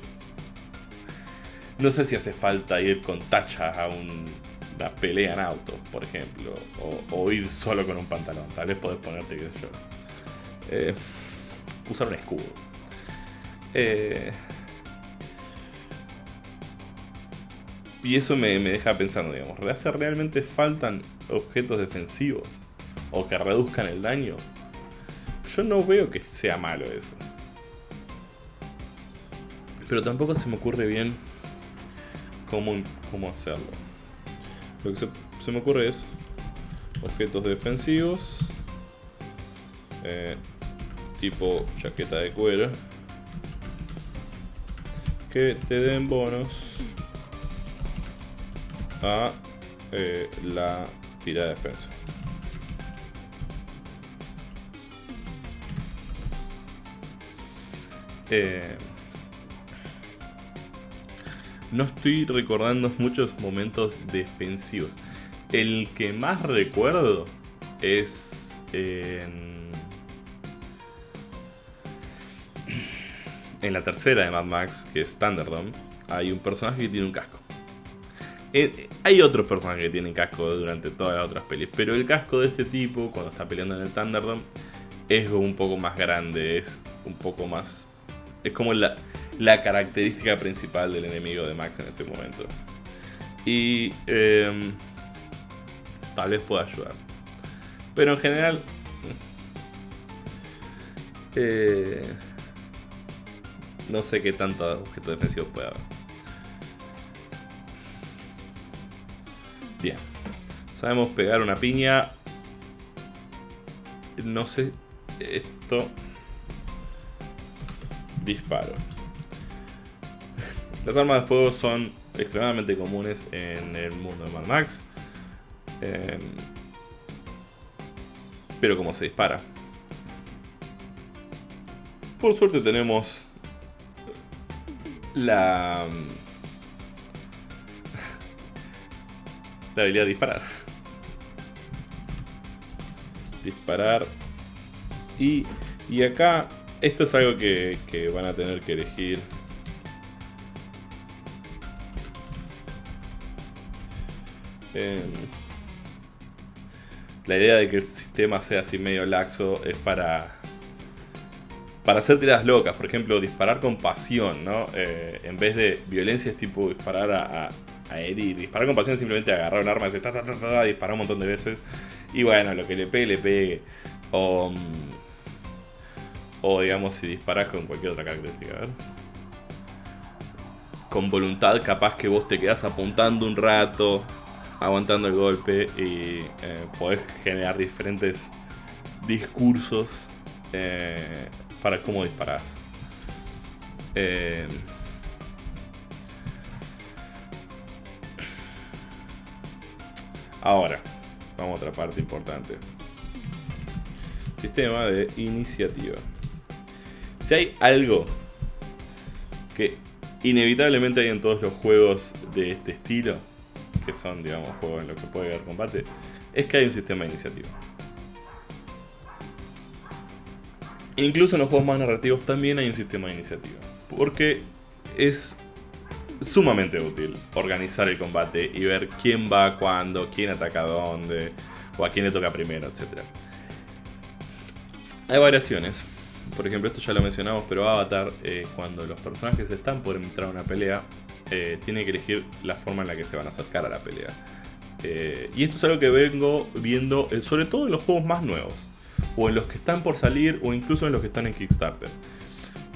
no sé si hace falta ir con tachas a una pelea en auto, por ejemplo, o, ir solo con un pantalón. Tal vez podés ponerte, qué sé yo. Eh, usar un escudo. Eh, Y eso me, deja pensando, digamos, ¿hace realmente faltan objetos defensivos? ¿O que reduzcan el daño? Yo no veo que sea malo eso. Pero tampoco se me ocurre bien cómo, cómo hacerlo. Lo que se, me ocurre es objetos defensivos. Eh, tipo chaqueta de cuero. Que te den bonos a eh, la tira de defensa. Eh, no estoy recordando muchos momentos defensivos. El que más recuerdo es en, en la tercera de Mad Max, que es Thunderdome. Hay un personaje que tiene un casco. Eh, hay otros personajes que tienen casco durante todas las otras pelis, pero el casco de este tipo, cuando está peleando en el Thunderdome, es un poco más grande, es un poco más... Es como la, característica principal del enemigo de Max en ese momento. Y em, tal vez pueda ayudar. Pero en general... Eh, no sé qué tanto objeto defensivo puede haber. Bien. Sabemos pegar una piña. No sé. Esto. Disparo. Las armas de fuego son extremadamente comunes en el mundo de Mad Max. Em, pero como se dispara. Por suerte tenemos la la habilidad de disparar. Disparar. Y, y acá, esto es algo que, van a tener que elegir. Em, la idea de que el sistema sea así medio laxo es para para hacer tiradas locas, por ejemplo, disparar con pasión, ¿no? Eh, en vez de violencia es tipo disparar a herir. Disparar con pasión simplemente agarrar un arma y disparar un montón de veces. Y bueno, lo que le pegue, le pegue. O, mm, o digamos, si disparas con cualquier otra característica. A ver. Con voluntad, capaz que vos te quedás apuntando un rato, aguantando el golpe y eh, podés generar diferentes discursos eh, para cómo disparás. Eh, ahora, vamos a otra parte importante. Sistema de iniciativa. Si hay algo que inevitablemente hay en todos los juegos de este estilo, que son, digamos, juegos en los que puede haber combate, es que hay un sistema de iniciativa. Incluso en los juegos más narrativos también hay un sistema de iniciativa. Porque es sumamente útil organizar el combate y ver quién va cuándo, quién ataca dónde, o a quién le toca primero, etc. Hay variaciones. Por ejemplo, esto ya lo mencionamos, pero Avatar, eh, cuando los personajes están por entrar a una pelea, eh, tiene que elegir la forma en la que se van a acercar a la pelea. Eh, y esto es algo que vengo viendo, sobre todo en los juegos más nuevos, o en los que están por salir, o incluso en los que están en Kickstarter.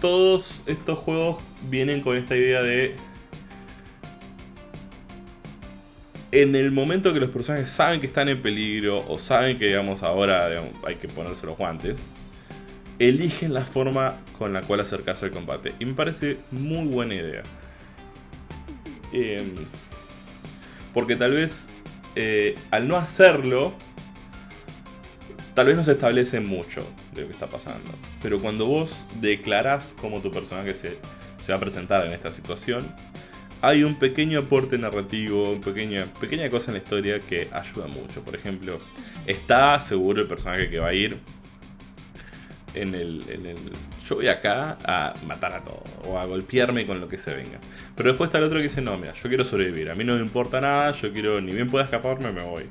Todos estos juegos vienen con esta idea de... En el momento que los personajes saben que están en peligro, o saben que digamos ahora hay que ponerse los guantes, eligen la forma con la cual acercarse al combate. Y me parece muy buena idea. Em, porque tal vez eh, al no hacerlo, tal vez no se establece mucho de lo que está pasando. Pero cuando vos declarás cómo tu personaje se, se va a presentar en esta situación, hay un pequeño aporte narrativo, una pequeña, pequeña cosa en la historia que ayuda mucho. Por ejemplo, está seguro el personaje que va a ir en el, Yo voy acá a matar a todo, o a golpearme con lo que se venga. Pero después está el otro que dice, no, mira, yo quiero sobrevivir, a mí no me importa nada, yo quiero, ni bien pueda escaparme, me voy.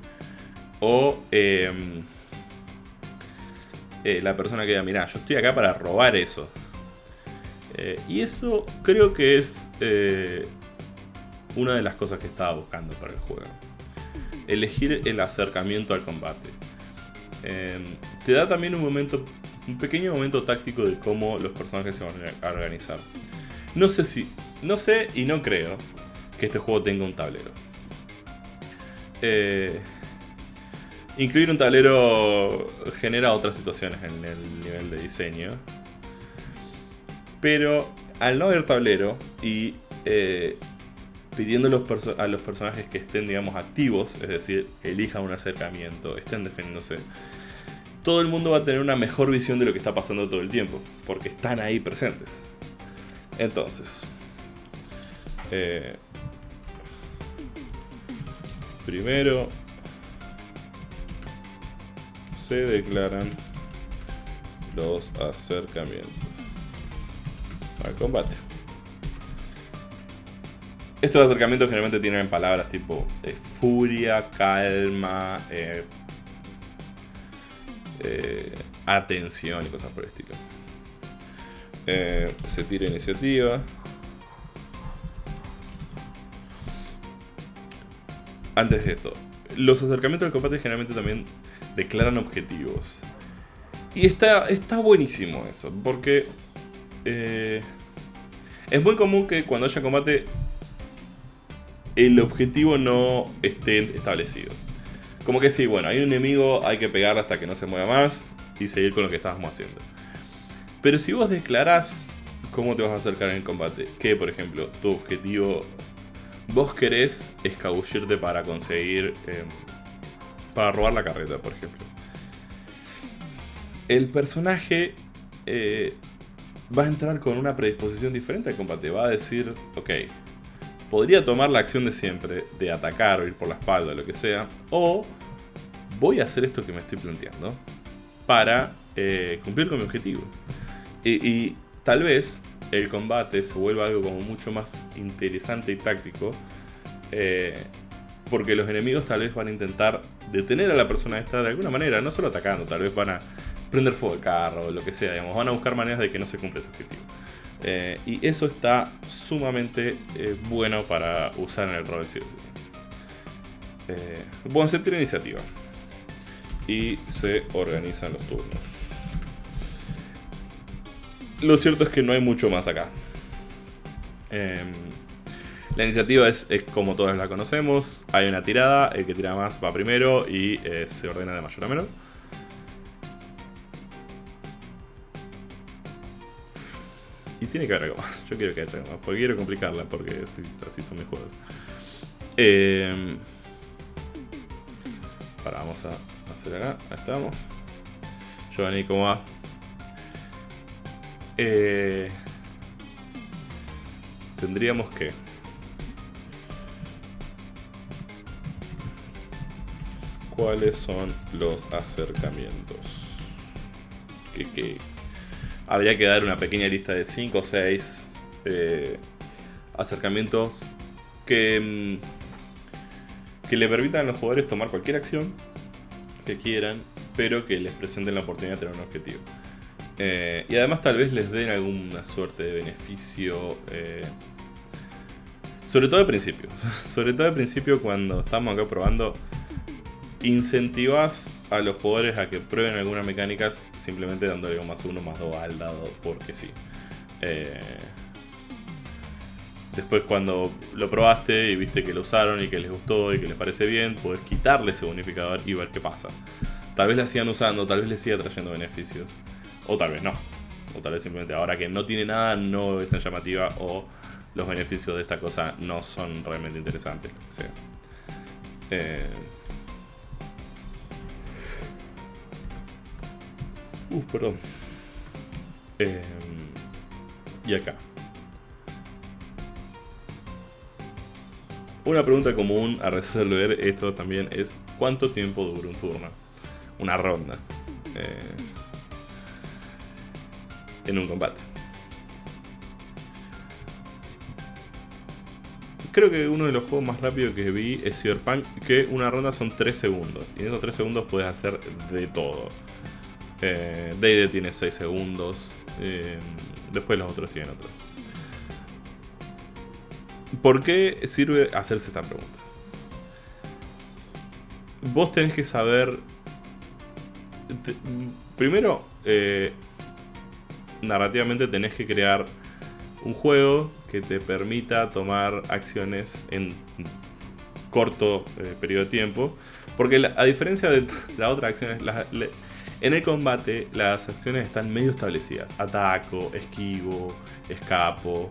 O em, eh, la persona que diga, mira, yo estoy acá para robar eso. Eh, y eso creo que es eh, una de las cosas que estaba buscando para el juego. Elegir el acercamiento al combate. Em, te da también un momento un pequeño momento táctico de cómo los personajes se van a organizar. No sé si, no sé y no creo que este juego tenga un tablero. Eh, incluir un tablero genera otras situaciones en el nivel de diseño. Pero al no haber tablero y eh, pidiendo a los personajes que estén, digamos, activos, es decir, elijan un acercamiento, estén defendiéndose, todo el mundo va a tener una mejor visión de lo que está pasando todo el tiempo, porque están ahí presentes. Entonces, eh, primero se declaran los acercamientos al combate. Estos acercamientos generalmente tienen palabras tipo eh, furia, calma, eh, eh, atención y cosas por el estilo. Se tira iniciativa. Antes de esto, los acercamientos al combate generalmente también declaran objetivos. Y está, está buenísimo eso, porque es muy común que cuando haya combate el objetivo no esté establecido. Como que sí, bueno, hay un enemigo, hay que pegarle hasta que no se mueva más y seguir con lo que estábamos haciendo. Pero si vos declarás cómo te vas a acercar en el combate, que por ejemplo, tu objetivo, vos querés escabullirte para conseguir, em, para robar la carreta, por ejemplo. El personaje eh, va a entrar con una predisposición diferente al combate, va a decir, ok, podría tomar la acción de siempre, de atacar o ir por la espalda, lo que sea, o voy a hacer esto que me estoy planteando para eh, cumplir con mi objetivo. Y, tal vez el combate se vuelva algo como mucho más interesante y táctico, eh, porque los enemigos tal vez van a intentar detener a la persona esta de alguna manera, no solo atacando, tal vez van a prender fuego al carro o lo que sea, digamos, van a buscar maneras de que no se cumpla ese objetivo. Eh, y eso está sumamente eh, bueno para usar en el rol sí, eh, bueno, se tiene iniciativa. y se organizan los turnos. Lo cierto es que no hay mucho más acá. Em, la iniciativa es, como todas la conocemos. Hay una tirada, el que tira más va primero y eh, se ordena de mayor a menor. Y tiene que haber algo más. Yo quiero que haya algo más. Porque quiero complicarla. Porque así, son mis juegos. Eh, para, vamos a hacer acá. Ahí estamos. Giovanni, ¿cómo va? Eh, tendríamos que... ¿Cuáles son los acercamientos? Que, que habría que dar una pequeña lista de 5 o 6 eh, acercamientos que, mm, que le permitan a los jugadores tomar cualquier acción que quieran, pero que les presenten la oportunidad de tener un objetivo. Eh, y además tal vez les den alguna suerte de beneficio. Eh, sobre todo al principio. sobre todo al principio cuando estamos acá probando. Incentivas a los jugadores a que prueben algunas mecánicas simplemente dándole un más uno más dos al dado porque sí. Eh, después cuando lo probaste y viste que lo usaron y que les gustó y que les parece bien, puedes quitarle ese bonificador y ver qué pasa. Tal vez la sigan usando, tal vez les siga trayendo beneficios. O tal vez no. O tal vez simplemente ahora que no tiene nada no es tan llamativa o los beneficios de esta cosa no son realmente interesantes. Uf, perdón. Em, y acá. Una pregunta común a resolver esto también es ¿cuánto tiempo dura un turno? Una ronda. Eh, en un combate. Creo que uno de los juegos más rápidos que vi es Cyberpunk, que una ronda son 3 segundos. Y en esos 3 segundos puedes hacer de todo. Eh, tiene 6 segundos. Eh, después los otros tienen otros. ¿Por qué sirve hacerse esta pregunta? Vos tenés que saber... primero, eh, narrativamente tenés que crear un juego que te permita tomar acciones en corto eh, periodo de tiempo. Porque a diferencia de las otras acciones, en el combate las acciones están medio establecidas. Ataco, esquivo, escapo.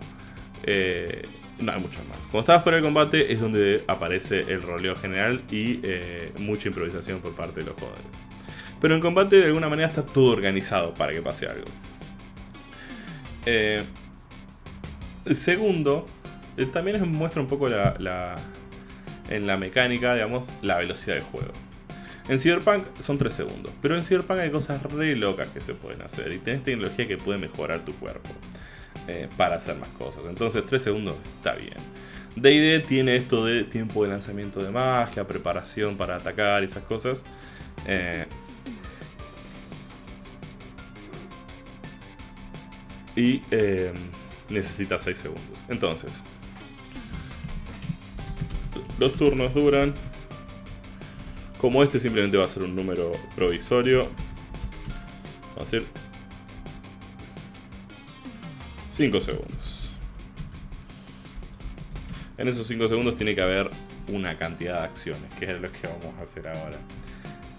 Eh, no hay muchas más. Cuando estás fuera del combate es donde aparece el roleo general y eh, mucha improvisación por parte de los jugadores. Pero en combate de alguna manera está todo organizado para que pase algo. Eh, segundo, también muestra un poco la, en la mecánica, digamos, la velocidad del juego. En Cyberpunk son 3 segundos, pero en Cyberpunk hay cosas re locas que se pueden hacer y tenés tecnología que puede mejorar tu cuerpo eh, para hacer más cosas. Entonces 3 segundos está bien. DD tiene esto de tiempo de lanzamiento de magia, preparación para atacar esas cosas. Eh, y eh, necesita 6 segundos. Entonces, los turnos duran. Como este simplemente va a ser un número provisorio, va a ser 5 segundos. En esos 5 segundos tiene que haber una cantidad de acciones, que es lo que vamos a hacer ahora.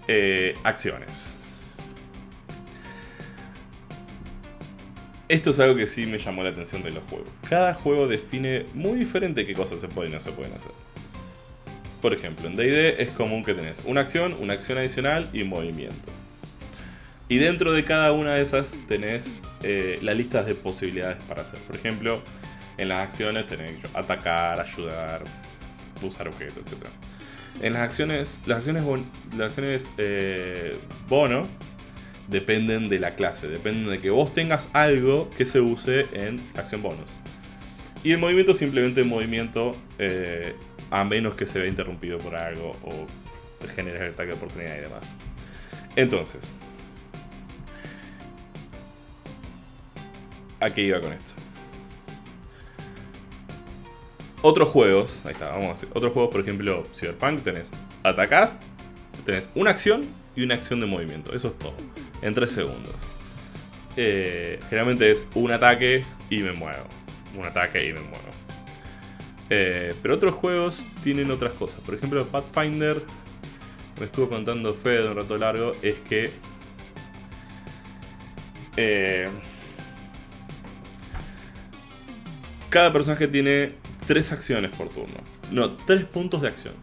Eh, acciones. Esto es algo que sí me llamó la atención de los juegos. Cada juego define muy diferente qué cosas se pueden no se pueden hacer. Por ejemplo, en D&D es común que tenés una acción, una acción adicional y movimiento. Y dentro de cada una de esas tenés eh, las listas de posibilidades para hacer. Por ejemplo, en las acciones tenés atacar, ayudar, usar objetos, etc. En las acciones, las acciones, eh, bono dependen de la clase, dependen de que vos tengas algo que se use en acción bonus. Y el movimiento simplemente movimiento eh, a menos que se vea interrumpido por algo o genere el ataque de oportunidad y demás. Entonces, ¿a qué iba con esto? Otros juegos, ahí está, vamos a decir, otros juegos, por ejemplo, Cyberpunk, tenés atacás, tenés una acción y una acción de movimiento. Eso es todo. En 3 segundos. Eh, generalmente es un ataque y me muevo. Un ataque y me muevo. Eh, pero otros juegos tienen otras cosas. Por ejemplo, Pathfinder, me estuvo contando Fede un rato largo, es que eh, cada personaje tiene tres acciones por turno. No, tres puntos de acción.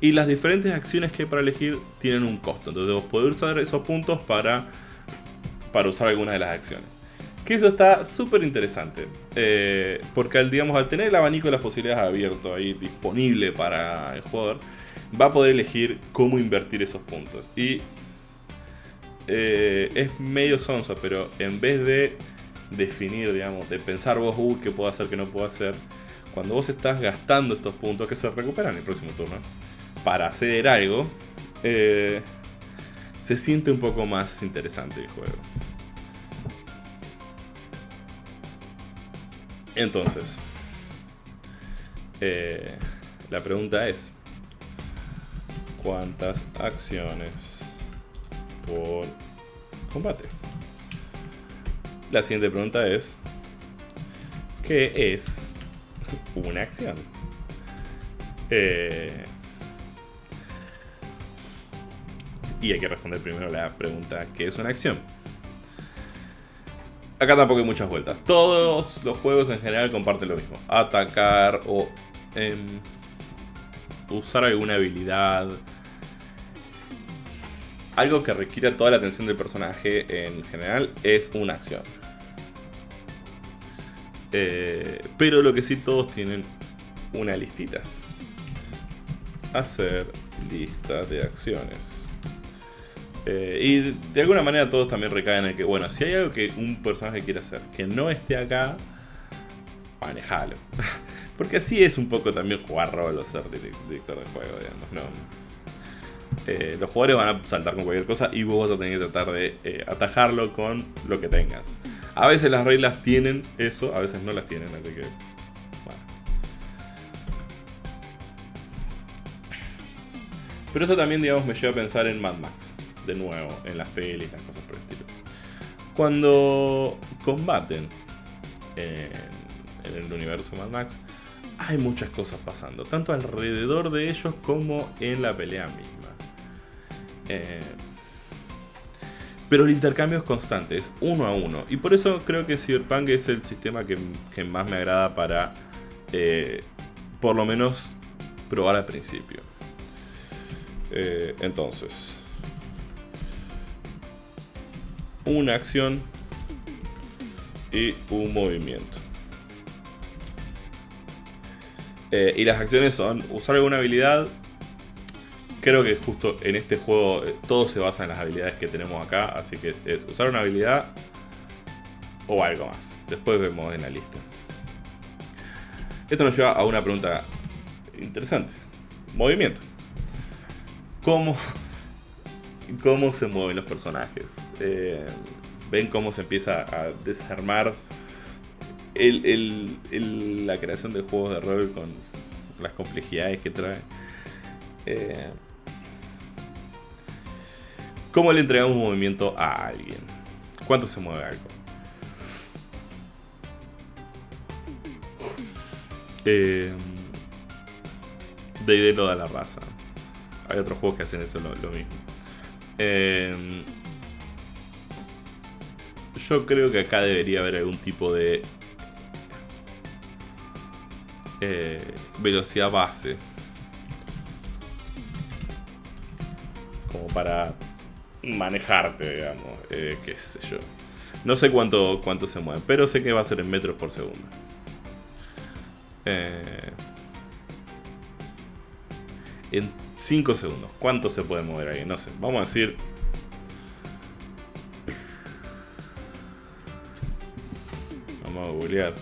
Y las diferentes acciones que hay para elegir tienen un costo. Entonces vos podés usar esos puntos para, para usar alguna de las acciones. Que eso está súper interesante. Eh, porque al, digamos, al tener el abanico de las posibilidades abierto ahí disponible para el jugador, va a poder elegir cómo invertir esos puntos. Y eh, es medio sonso, pero en vez de definir, digamos, de pensar vos, uh, qué puedo hacer, qué no puedo hacer, cuando vos estás gastando estos puntos que se recuperan el próximo turno para hacer algo, eh, se siente un poco más interesante el juego. Entonces, eh, la pregunta es, ¿cuántas acciones por combate? La siguiente pregunta es, ¿qué es una acción? Eh, y hay que responder primero la pregunta, ¿qué es una acción? Acá tampoco hay muchas vueltas. Todos los juegos en general comparten lo mismo. Atacar o em, usar alguna habilidad. Algo que requiere toda la atención del personaje en general es una acción. Eh, pero lo que sí todos tienen una listita. Hacer lista de acciones. Eh, y de alguna manera todos también recaen en que, bueno, si hay algo que un personaje quiere hacer que no esté acá, manejalo. Porque así es un poco también jugar rol o ser director de juego, digamos, ¿no? Eh, los jugadores van a saltar con cualquier cosa y vos vas a tener que tratar de eh, atajarlo con lo que tengas. A veces las reglas tienen eso, a veces no las tienen, así que... Bueno. Pero eso también, digamos, me lleva a pensar en Mad Max de nuevo en las pelis, las cosas por el estilo. Cuando combaten en, el universo Mad Max, hay muchas cosas pasando, tanto alrededor de ellos como en la pelea misma. Eh, pero el intercambio es constante, es uno a uno. Y por eso creo que Cyberpunk es el sistema que, más me agrada para, eh, por lo menos, probar al principio. Eh, entonces, una acción y un movimiento. Eh, y las acciones son usar alguna habilidad. Creo que justo en este juego eh, todo se basa en las habilidades que tenemos acá. Así que es usar una habilidad o algo más. Después vemos en la lista. Esto nos lleva a una pregunta interesante. Movimiento. ¿Cómo cómo se mueven los personajes. Eh, ven cómo se empieza a desarmar la creación de juegos de rol con las complejidades que trae. Eh, ¿Cómo le entregamos un movimiento a alguien? ¿Cuánto se mueve algo? Eh, de lo da la raza. Hay otros juegos que hacen eso lo mismo. Em, yo creo que acá debería haber algún tipo de eh, velocidad base. Como para manejarte, digamos. Eh, qué sé yo. No sé cuánto, cuánto se mueve, pero sé que va a ser en metros por segundo. Eh, 5 segundos. ¿Cuánto se puede mover ahí? No sé. Vamos a decir... Vamos a googlear.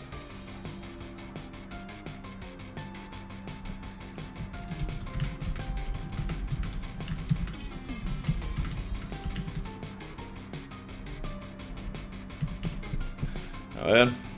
A ver.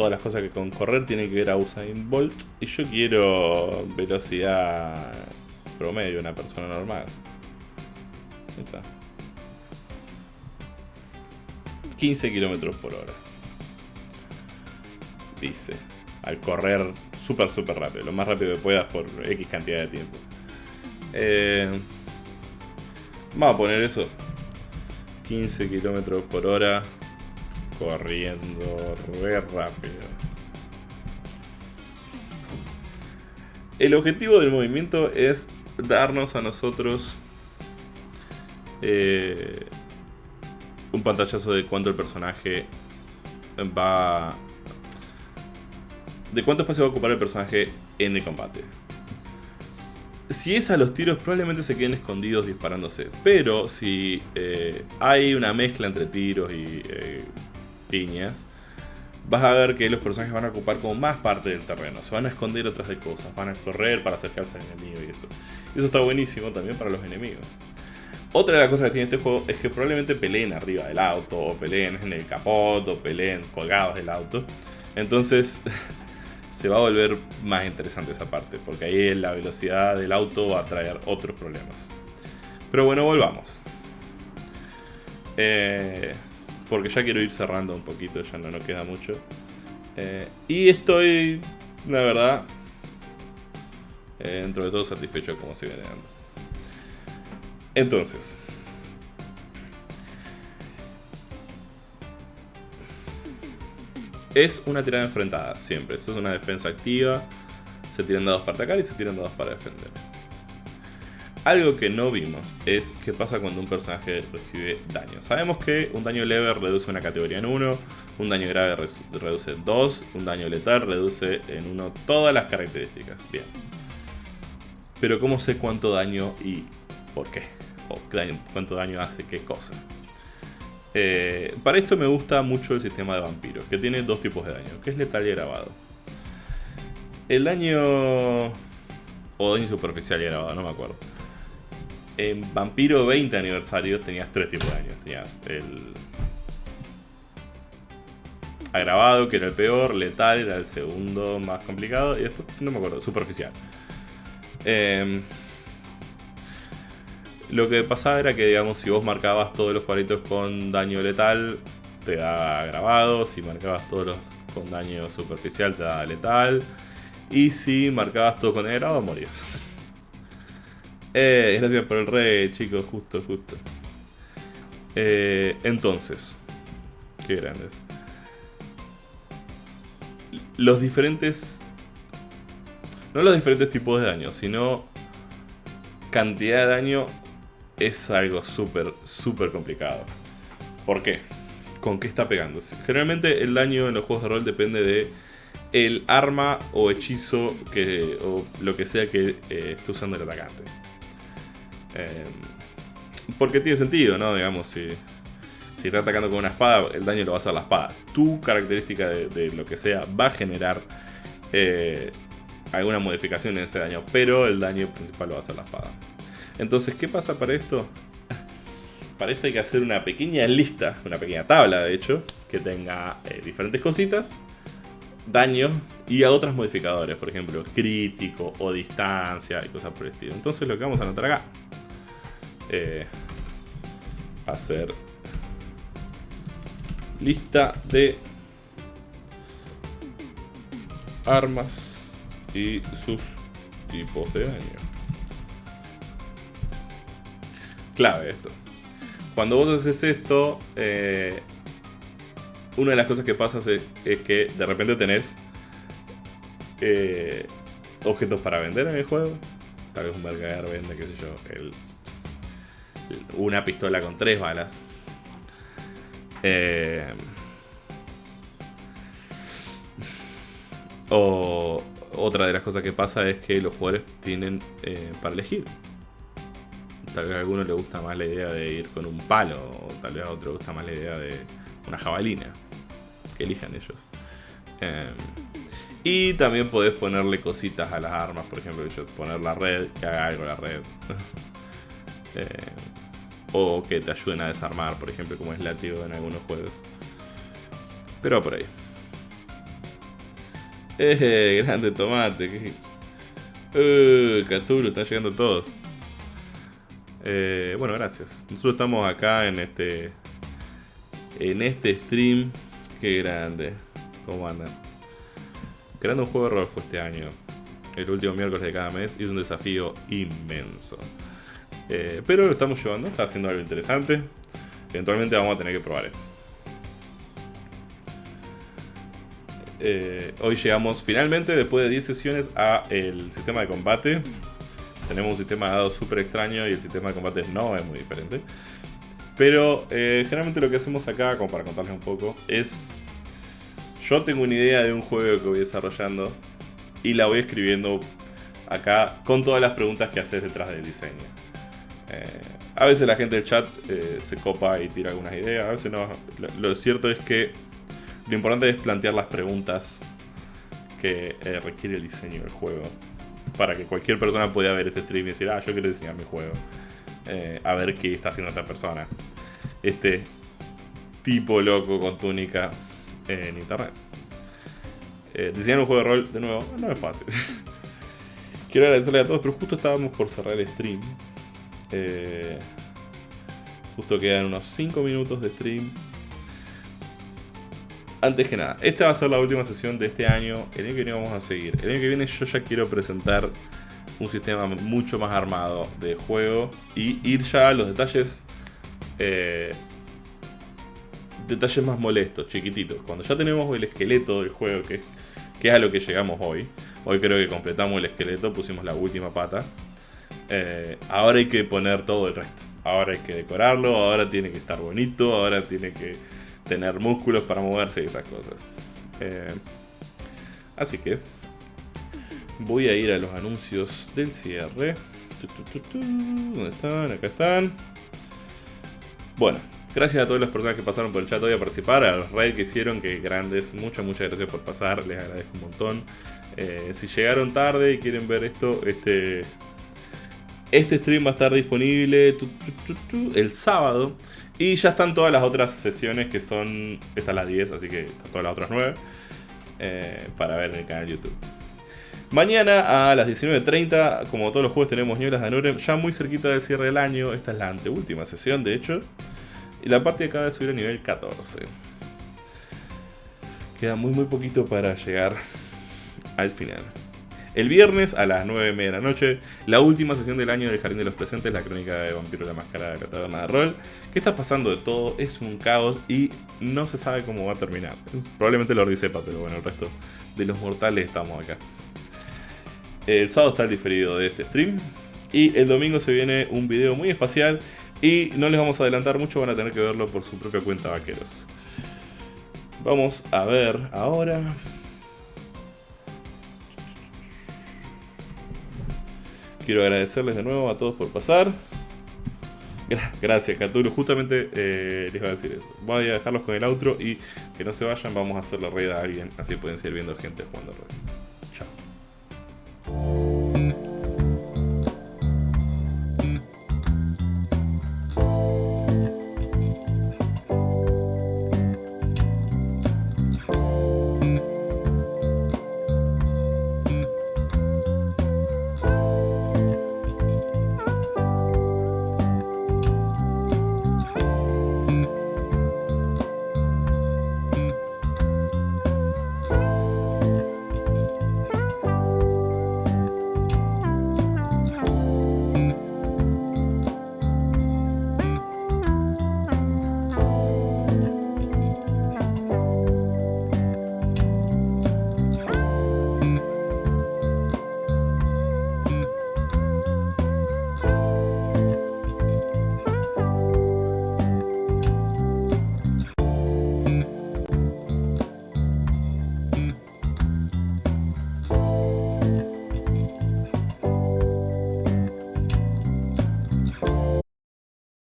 Todas las cosas que con correr tienen que ver a Usain Bolt. Y yo quiero velocidad promedio, una persona normal. Ahí está. 15 kilómetros por hora. Dice. Al correr súper, súper rápido. Lo más rápido que puedas por X cantidad de tiempo. Eh, vamos a poner eso. 15 kilómetros por hora. Corriendo re rápido. El objetivo del movimiento es darnos a nosotros eh, un pantallazo de cuánto el personaje va... De cuánto espacio va a ocupar el personaje en el combate. Si es a los tiros, probablemente se queden escondidos disparándose. Pero si eh, hay una mezcla entre tiros y eh, piñas, vas a ver que los personajes van a ocupar como más parte del terreno. Se van a esconder otras de cosas, van a correr para acercarse al enemigo y eso. Y eso está buenísimo también para los enemigos. Otra de las cosas que tiene este juego es que probablemente peleen arriba del auto, o peleen en el capot, o peleen colgados del auto. Entonces se va a volver más interesante esa parte, porque ahí la velocidad del auto va a traer otros problemas. Pero bueno, volvamos. Eh, porque ya quiero ir cerrando un poquito, ya no nos queda mucho. Eh, y estoy, la verdad, eh, dentro de todo satisfecho de cómo se viene dando. Entonces, es una tirada enfrentada, siempre. Esto es una defensa activa. Se tiran dados para atacar y se tiran dados para defender. Algo que no vimos es qué pasa cuando un personaje recibe daño. Sabemos que un daño leve reduce una categoría en 1, un daño grave reduce 2, un daño letal reduce en 1 todas las características. Bien. Pero ¿cómo sé cuánto daño y por qué? O cuánto daño hace qué cosa. Eh, para esto me gusta mucho el sistema de vampiros, que tiene dos tipos de daño, que es letal y grabado. El daño... o daño superficial y grabado, no me acuerdo. En Vampiro 20 aniversario tenías tres tipos de daño. Tenías el... Agravado, que era el peor, letal era el segundo más complicado, y después, no me acuerdo, superficial. Eh, lo que pasaba era que, digamos, si vos marcabas todos los cuadritos con daño letal, te daba grabado. Si marcabas todos los con daño superficial, te daba letal. Y si marcabas todo con grabado, morías. Eh, gracias por el rey, chicos, justo, justo. Eh, entonces, qué grandes. Los diferentes... No los diferentes tipos de daño, sino cantidad de daño es algo súper, súper complicado. ¿Por qué? ¿Con qué está pegando? Generalmente el daño en los juegos de rol depende de el arma o hechizo que, o lo que sea que eh, esté usando el atacante. Em, porque tiene sentido, ¿no? Digamos, si, si está atacando con una espada, el daño lo va a hacer la espada. Tu característica de, lo que sea va a generar eh, alguna modificación en ese daño, pero el daño principal lo va a hacer la espada. Entonces, ¿qué pasa para esto? Para esto hay que hacer una pequeña lista, una pequeña tabla de hecho, que tenga eh, diferentes cositas, daño y a otros modificadores, por ejemplo, crítico o distancia y cosas por el estilo. Entonces lo que vamos a anotar acá, eh, hacer lista de armas y sus tipos de daño clave esto. Cuando vos haces esto, eh, una de las cosas que pasa es, que de repente tenés eh, objetos para vender en el juego. Tal vez un mercader vende, qué sé yo, una pistola con tres balas. Eh, o otra de las cosas que pasa es que los jugadores tienen para elegir Tal vez a alguno le gusta más la idea de ir con un palo, o tal vez a otro le gusta más la idea de una jabalina. Que elijan ellos. Em, y también podés ponerle cositas a las armas, por ejemplo, poner la red, que haga algo la red. o que te ayuden a desarmar, por ejemplo, como es látigo en algunos juegos. Pero por ahí. Eh, grande tomate. Uh, Cthulhu, están llegando todos. Eh, bueno, gracias. Nosotros estamos acá en este. En este stream. Qué grande. ¿Cómo andan? Creando un juego de rol fue este año. El último miércoles de cada mes. Y es un desafío inmenso. Eh, pero lo estamos llevando. Está haciendo algo interesante. Eventualmente vamos a tener que probar esto. Eh, hoy llegamos finalmente, después de 10 sesiones, a el sistema de combate. Tenemos un sistema de dados súper extraño y el sistema de combate no es muy diferente. Pero eh, generalmente lo que hacemos acá, como para contarles un poco, es... Yo tengo una idea de un juego que voy desarrollando y la voy escribiendo acá con todas las preguntas que haces detrás del diseño. Eh, a veces la gente del chat se copa y tira algunas ideas, a veces no. lo cierto es que lo importante es plantear las preguntas que eh, requiere el diseño del juego. Para que cualquier persona pueda ver este stream y decir, ah, yo quiero diseñar mi juego. Eh, a ver qué está haciendo esta persona. Este tipo loco con túnica en internet. Eh, diseñar un juego de rol, de nuevo, no es fácil. quiero agradecerle a todos, pero justo estábamos por cerrar el stream. Justo quedan unos 5 minutos de stream antes que nada, esta va a ser la última sesión de este año. El año que viene vamos a seguir. El año que viene yo ya quiero presentar un sistema mucho más armado de juego y ir ya a los detalles. Eh, detalles más molestos, chiquititos. Cuando ya tenemos el esqueleto del juego, que, que es a lo que llegamos hoy. Hoy creo que completamos el esqueleto, pusimos la última pata. Eh, ahora hay que poner todo el resto. Ahora hay que decorarlo, ahora tiene que estar bonito, ahora tiene que tener músculos para moverse y esas cosas. Eh, así que voy a ir a los anuncios del cierre. ¿Dónde están? Acá están. Bueno, gracias a todas las personas que pasaron por el chat hoy a participar, a los raids que hicieron, que grandes. Muchas, muchas gracias por pasar, les agradezco un montón. Eh, si llegaron tarde y quieren ver esto, este, este stream va a estar disponible el sábado. Y ya están todas las otras sesiones que son. Estas las 10, así que están todas las otras 9. Eh, para ver en el canal de YouTube. Mañana a las 19.30, como todos los juegos, tenemos Nieblas de Anurem, ya muy cerquita del cierre del año. Esta es la anteúltima sesión, de hecho. Y la parte acaba de subir a nivel 14. Queda muy, muy poquito para llegar al final. El viernes a las 9 de la noche, la última sesión del año del Jardín de los Presentes, la crónica de Vampiro la Máscara de la Taberna de Rol. ¿Qué está pasando de todo? Es un caos y no se sabe cómo va a terminar. Probablemente lo sepa, pero bueno, el resto de los mortales estamos acá. El sábado está el diferido de este stream. Y el domingo se viene un video muy espacial. Y no les vamos a adelantar mucho, van a tener que verlo por su propia cuenta, vaqueros. Vamos a ver ahora. quiero agradecerles de nuevo a todos por pasar. Gracias, Catulo. Justamente eh, les voy a decir eso. Voy a dejarlos con el outro y que no se vayan, vamos a hacer la raid a alguien. Así pueden seguir viendo gente jugando raid. Chao.